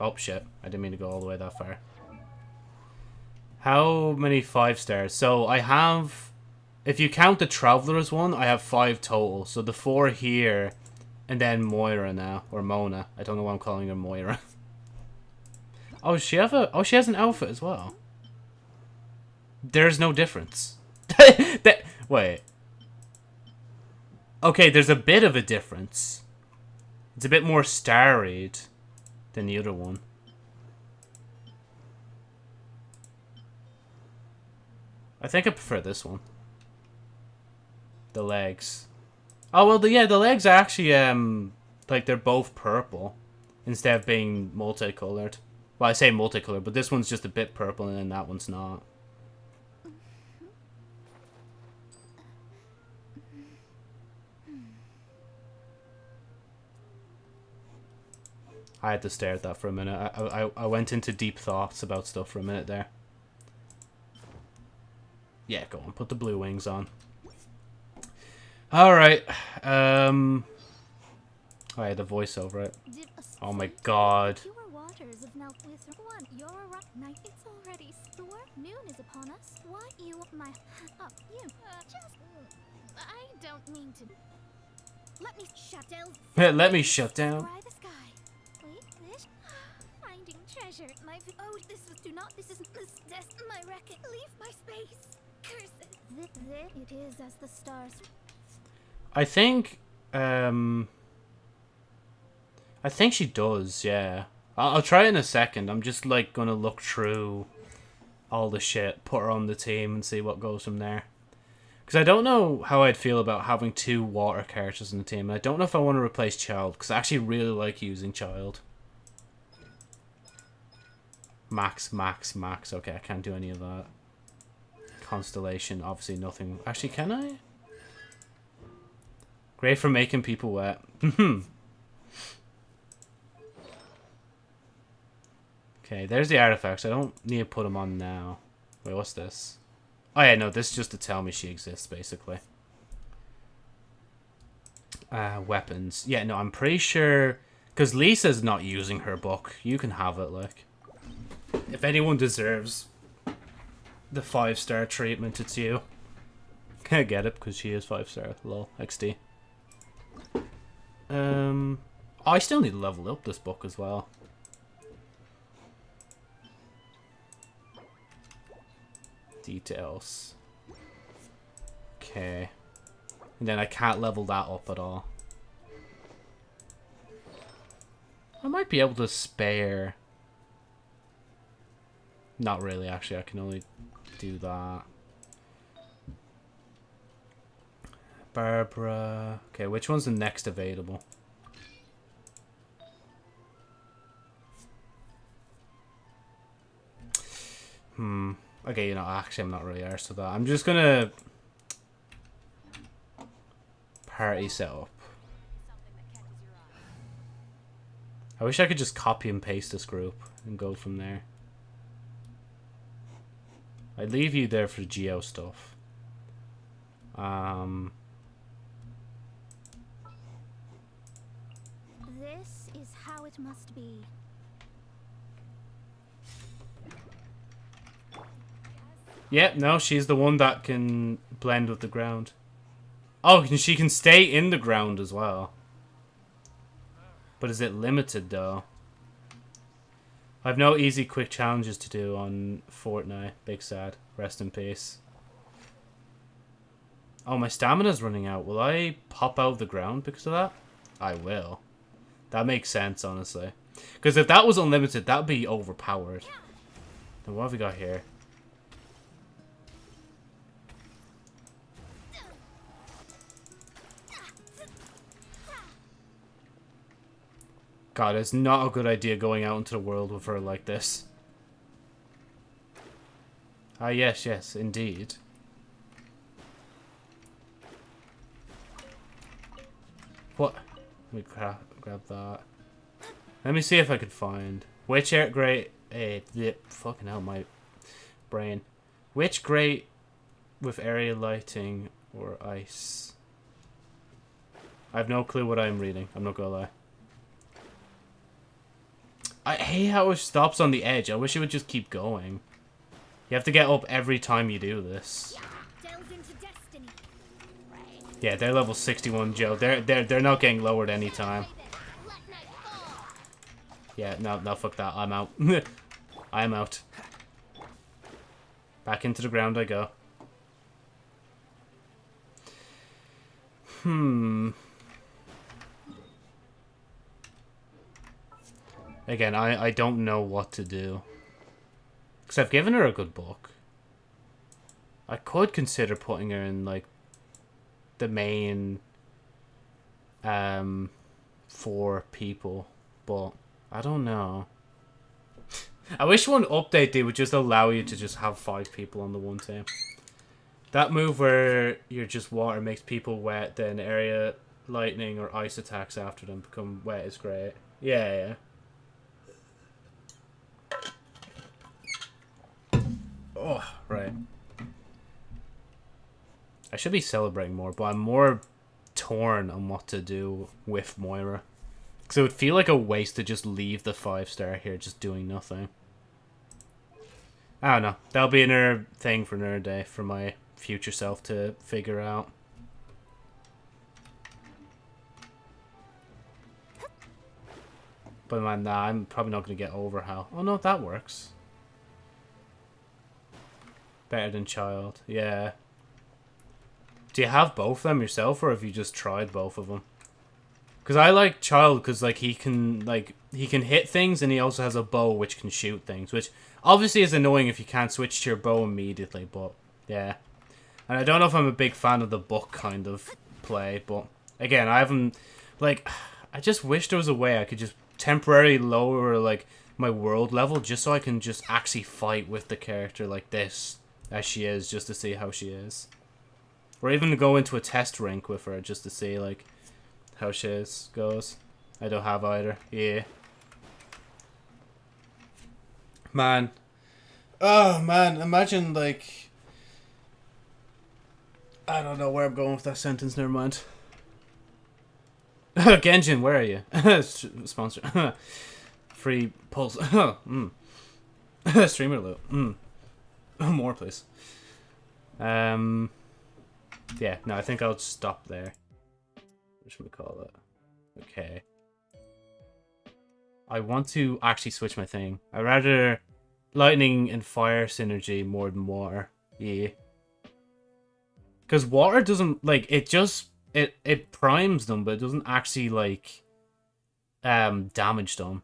Oh, shit. I didn't mean to go all the way that far. How many five stars? So I have... If you count the Traveler's one, I have five total. So the four here, and then Moira now. Or Mona. I don't know why I'm calling her Moira. Oh, she have a? Oh, she has an outfit as well. There's no difference. that wait. Okay, there's a bit of a difference. It's a bit more starried than the other one. I think I prefer this one. The legs. Oh well, the, yeah, the legs are actually um like they're both purple instead of being multicolored. Well, I say multicolored, but this one's just a bit purple and then that one's not. I had to stare at that for a minute. I, I, I went into deep thoughts about stuff for a minute there. Yeah, go on. Put the blue wings on. Alright. Um... Oh, I had the voiceover it. Oh my god waters of now one. You're right. Night it's already store. Noon is upon us. What you my oh you uh, just I don't mean to let me shut down. let me shut down. Fry the sky. Wait, this finding treasure. My oh this is do not this is this this my record. Leave my space. Curse it. This, this it is as the stars. I think um I think she does, yeah. I'll, try in a second. I'm just like gonna look through all the shit, put her on the team, and see what goes from there. Because I don't know how I'd feel about having two water characters in the team. I don't know if I want to replace Childe, because I actually really like using Childe. Max, Max, Max. Okay, I can't do any of that. Constellation, obviously nothing. Actually, can I? Great for making people wet. Hmm. Okay, there's the artifacts. I don't need to put them on now. Wait, what's this? Oh yeah, no, this is just to tell me she exists, basically. Uh, weapons. Yeah, no, I'm pretty sure... Because Lisa's not using her book. You can have it, like. If anyone deserves the five-star treatment, it's you. Can't get it because she is five-star. Lol. XD. Um, I still need to level up this book as well. Details. Okay. And then I can't level that up at all. I might be able to spare... Not really, actually. I can only do that. Barbara. Okay, which one's the next available? Hmm. Okay, you know, actually, I'm not really arsed with that. I'm just gonna party setup. I wish I could just copy and paste this group and go from there. I'd leave you there for the geo stuff. Um, This is how it must be. Yeah, no, she's the one that can blend with the ground. Oh, and she can stay in the ground as well. But is it limited, though? I've no easy, quick challenges to do on Fortnite. Big sad. Rest in peace. Oh, my stamina's running out. Will I pop out of the ground because of that? I will. That makes sense, honestly. Because if that was unlimited, that would be overpowered. Then what have we got here? God, it's not a good idea going out into the world with her like this. Ah, yes, yes, indeed. What? Let me grab, grab that. Let me see if I could find which air great. Eh, the fucking hell, my brain. Which great with area lighting or ice? I have no clue what I'm reading. I'm not gonna lie. I hate how it stops on the edge. I wish it would just keep going. You have to get up every time you do this. Yeah, they're level 61, Joe. They're they're they're not getting lowered anytime. Yeah, no, no, fuck that. I'm out. I'm out. Back into the ground I go. Hmm. Again, I, I don't know what to do. Because I've given her a good book. I could consider putting her in, like, the main, um, four people. But, I don't know. I wish one update they would just allow you to just have five people on the one team. That move where you're just water makes people wet, then area lightning or ice attacks after them become wet is great. Yeah, yeah. Oh, right. I should be celebrating more, but I'm more torn on what to do with Moira. Because it would feel like a waste to just leave the five star here just doing nothing. I don't know. That'll be another thing for another day for my future self to figure out. But man, nah, I'm probably not going to get over how... Oh no, that works. Better than Childe. Yeah. Do you have both of them yourself, or have you just tried both of them? Because I like Childe because like he can like he can hit things and he also has a bow which can shoot things, which obviously is annoying if you can't switch to your bow immediately. But yeah, and I don't know if I'm a big fan of the book kind of play, but again, I haven't like I just wish there was a way I could just temporarily lower like my world level just so I can just actually fight with the character like this as she is just to see how she is. Or even go into a test rink with her just to see like how she is goes. I don't have either. Yeah. Man. Oh man, imagine like I don't know where I'm going with that sentence, never mind. Genshin, where are you? Sponsor. Free pulse. mm. Streamer loot. Mm. More, please. Um. Yeah, no, I think I'll stop there. What should we call it? Okay. I want to actually switch my thing. I rather lightning and fire synergy more than water. Yeah. Because water doesn't like it just it it primes them, but it doesn't actually like um damage them.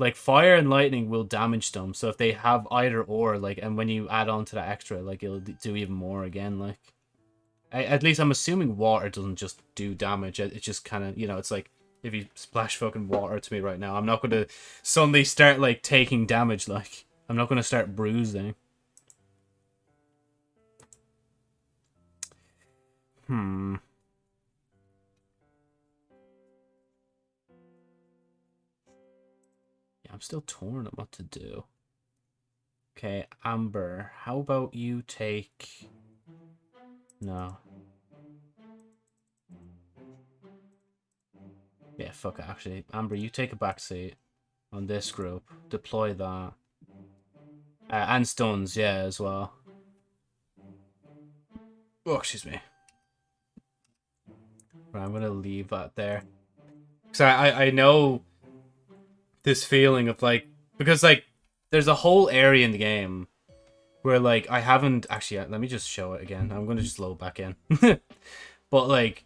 Like fire and lightning will damage them, so if they have either or, like, and when you add on to that extra, like, it'll do even more again, like. I, at least I'm assuming water doesn't just do damage. It, it just kind of, you know, it's like if you splash fucking water to me right now, I'm not going to suddenly start like taking damage. Like I'm not going to start bruising. Hmm. I'm still torn on what to do. Okay, Amber, how about you take... No. Yeah, fuck it, actually. Amber, you take a backseat on this group. Deploy that. Uh, and stuns, yeah, as well. Oh, excuse me. Right, I'm gonna leave that there. Because I, I, I know this feeling of like... Because, like, there's a whole area in the game where like I haven't actually let me just show it again. I'm gonna just load back in. but like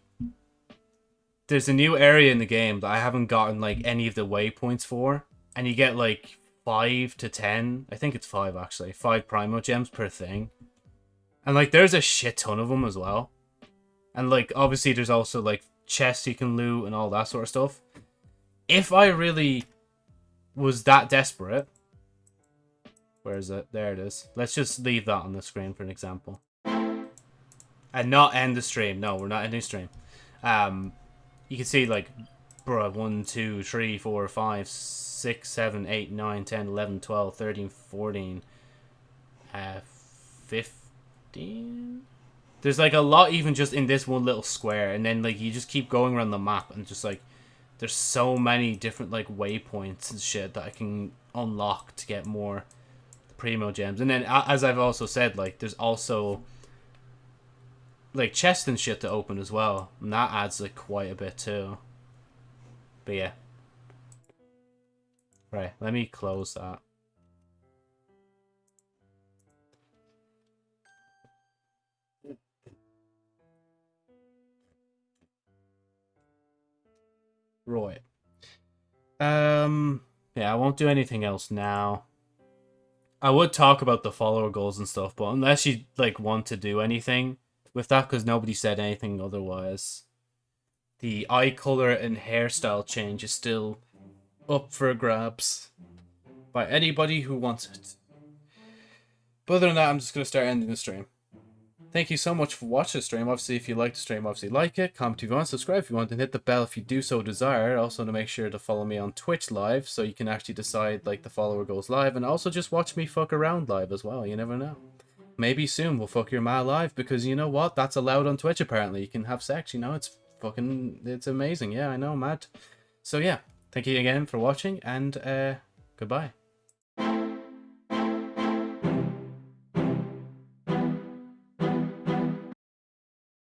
there's a new area in the game that I haven't gotten like any of the waypoints for. And you get like five to ten. I think it's five actually. Five Primogems per thing. And like there's a shit ton of them as well. And like obviously there's also like chests you can loot and all that sort of stuff. If I really was that desperate, where is it? There it is. Let's just leave that on the screen for an example. And not end the stream. No, we're not ending stream. Um, you can see like, bruh, 1, 2, 3, 4, 5, 6, 7, 8, 9, 10, 11, 12, 13, 14, uh, 15? There's like a lot even just in this one little square. And then like you just keep going around the map and just like, there's so many different like waypoints and shit that I can unlock to get more Primogems. And then, as I've also said, like, there's also, like, chest and shit to open as well. And that adds, like, quite a bit, too. But, yeah. Right, let me close that. Right. Um, yeah, I won't do anything else now. I would talk about the follower goals and stuff, but unless you like want to do anything with that, because nobody said anything otherwise, the eye color and hairstyle change is still up for grabs by anybody who wants it. But other than that, I'm just gonna start ending the stream. Thank you so much for watching the stream. Obviously, if you like the stream, obviously like it. Comment if you want, subscribe if you want, and hit the bell if you do so desire. Also, to make sure to follow me on Twitch live, so you can actually decide like the follower goes live, and also just watch me fuck around live as well. You never know. Maybe soon we'll fuck your ma live because you know what? That's allowed on Twitch. Apparently, you can have sex. You know, it's fucking, it's amazing. Yeah, I know, mad. So yeah, thank you again for watching, and uh, goodbye.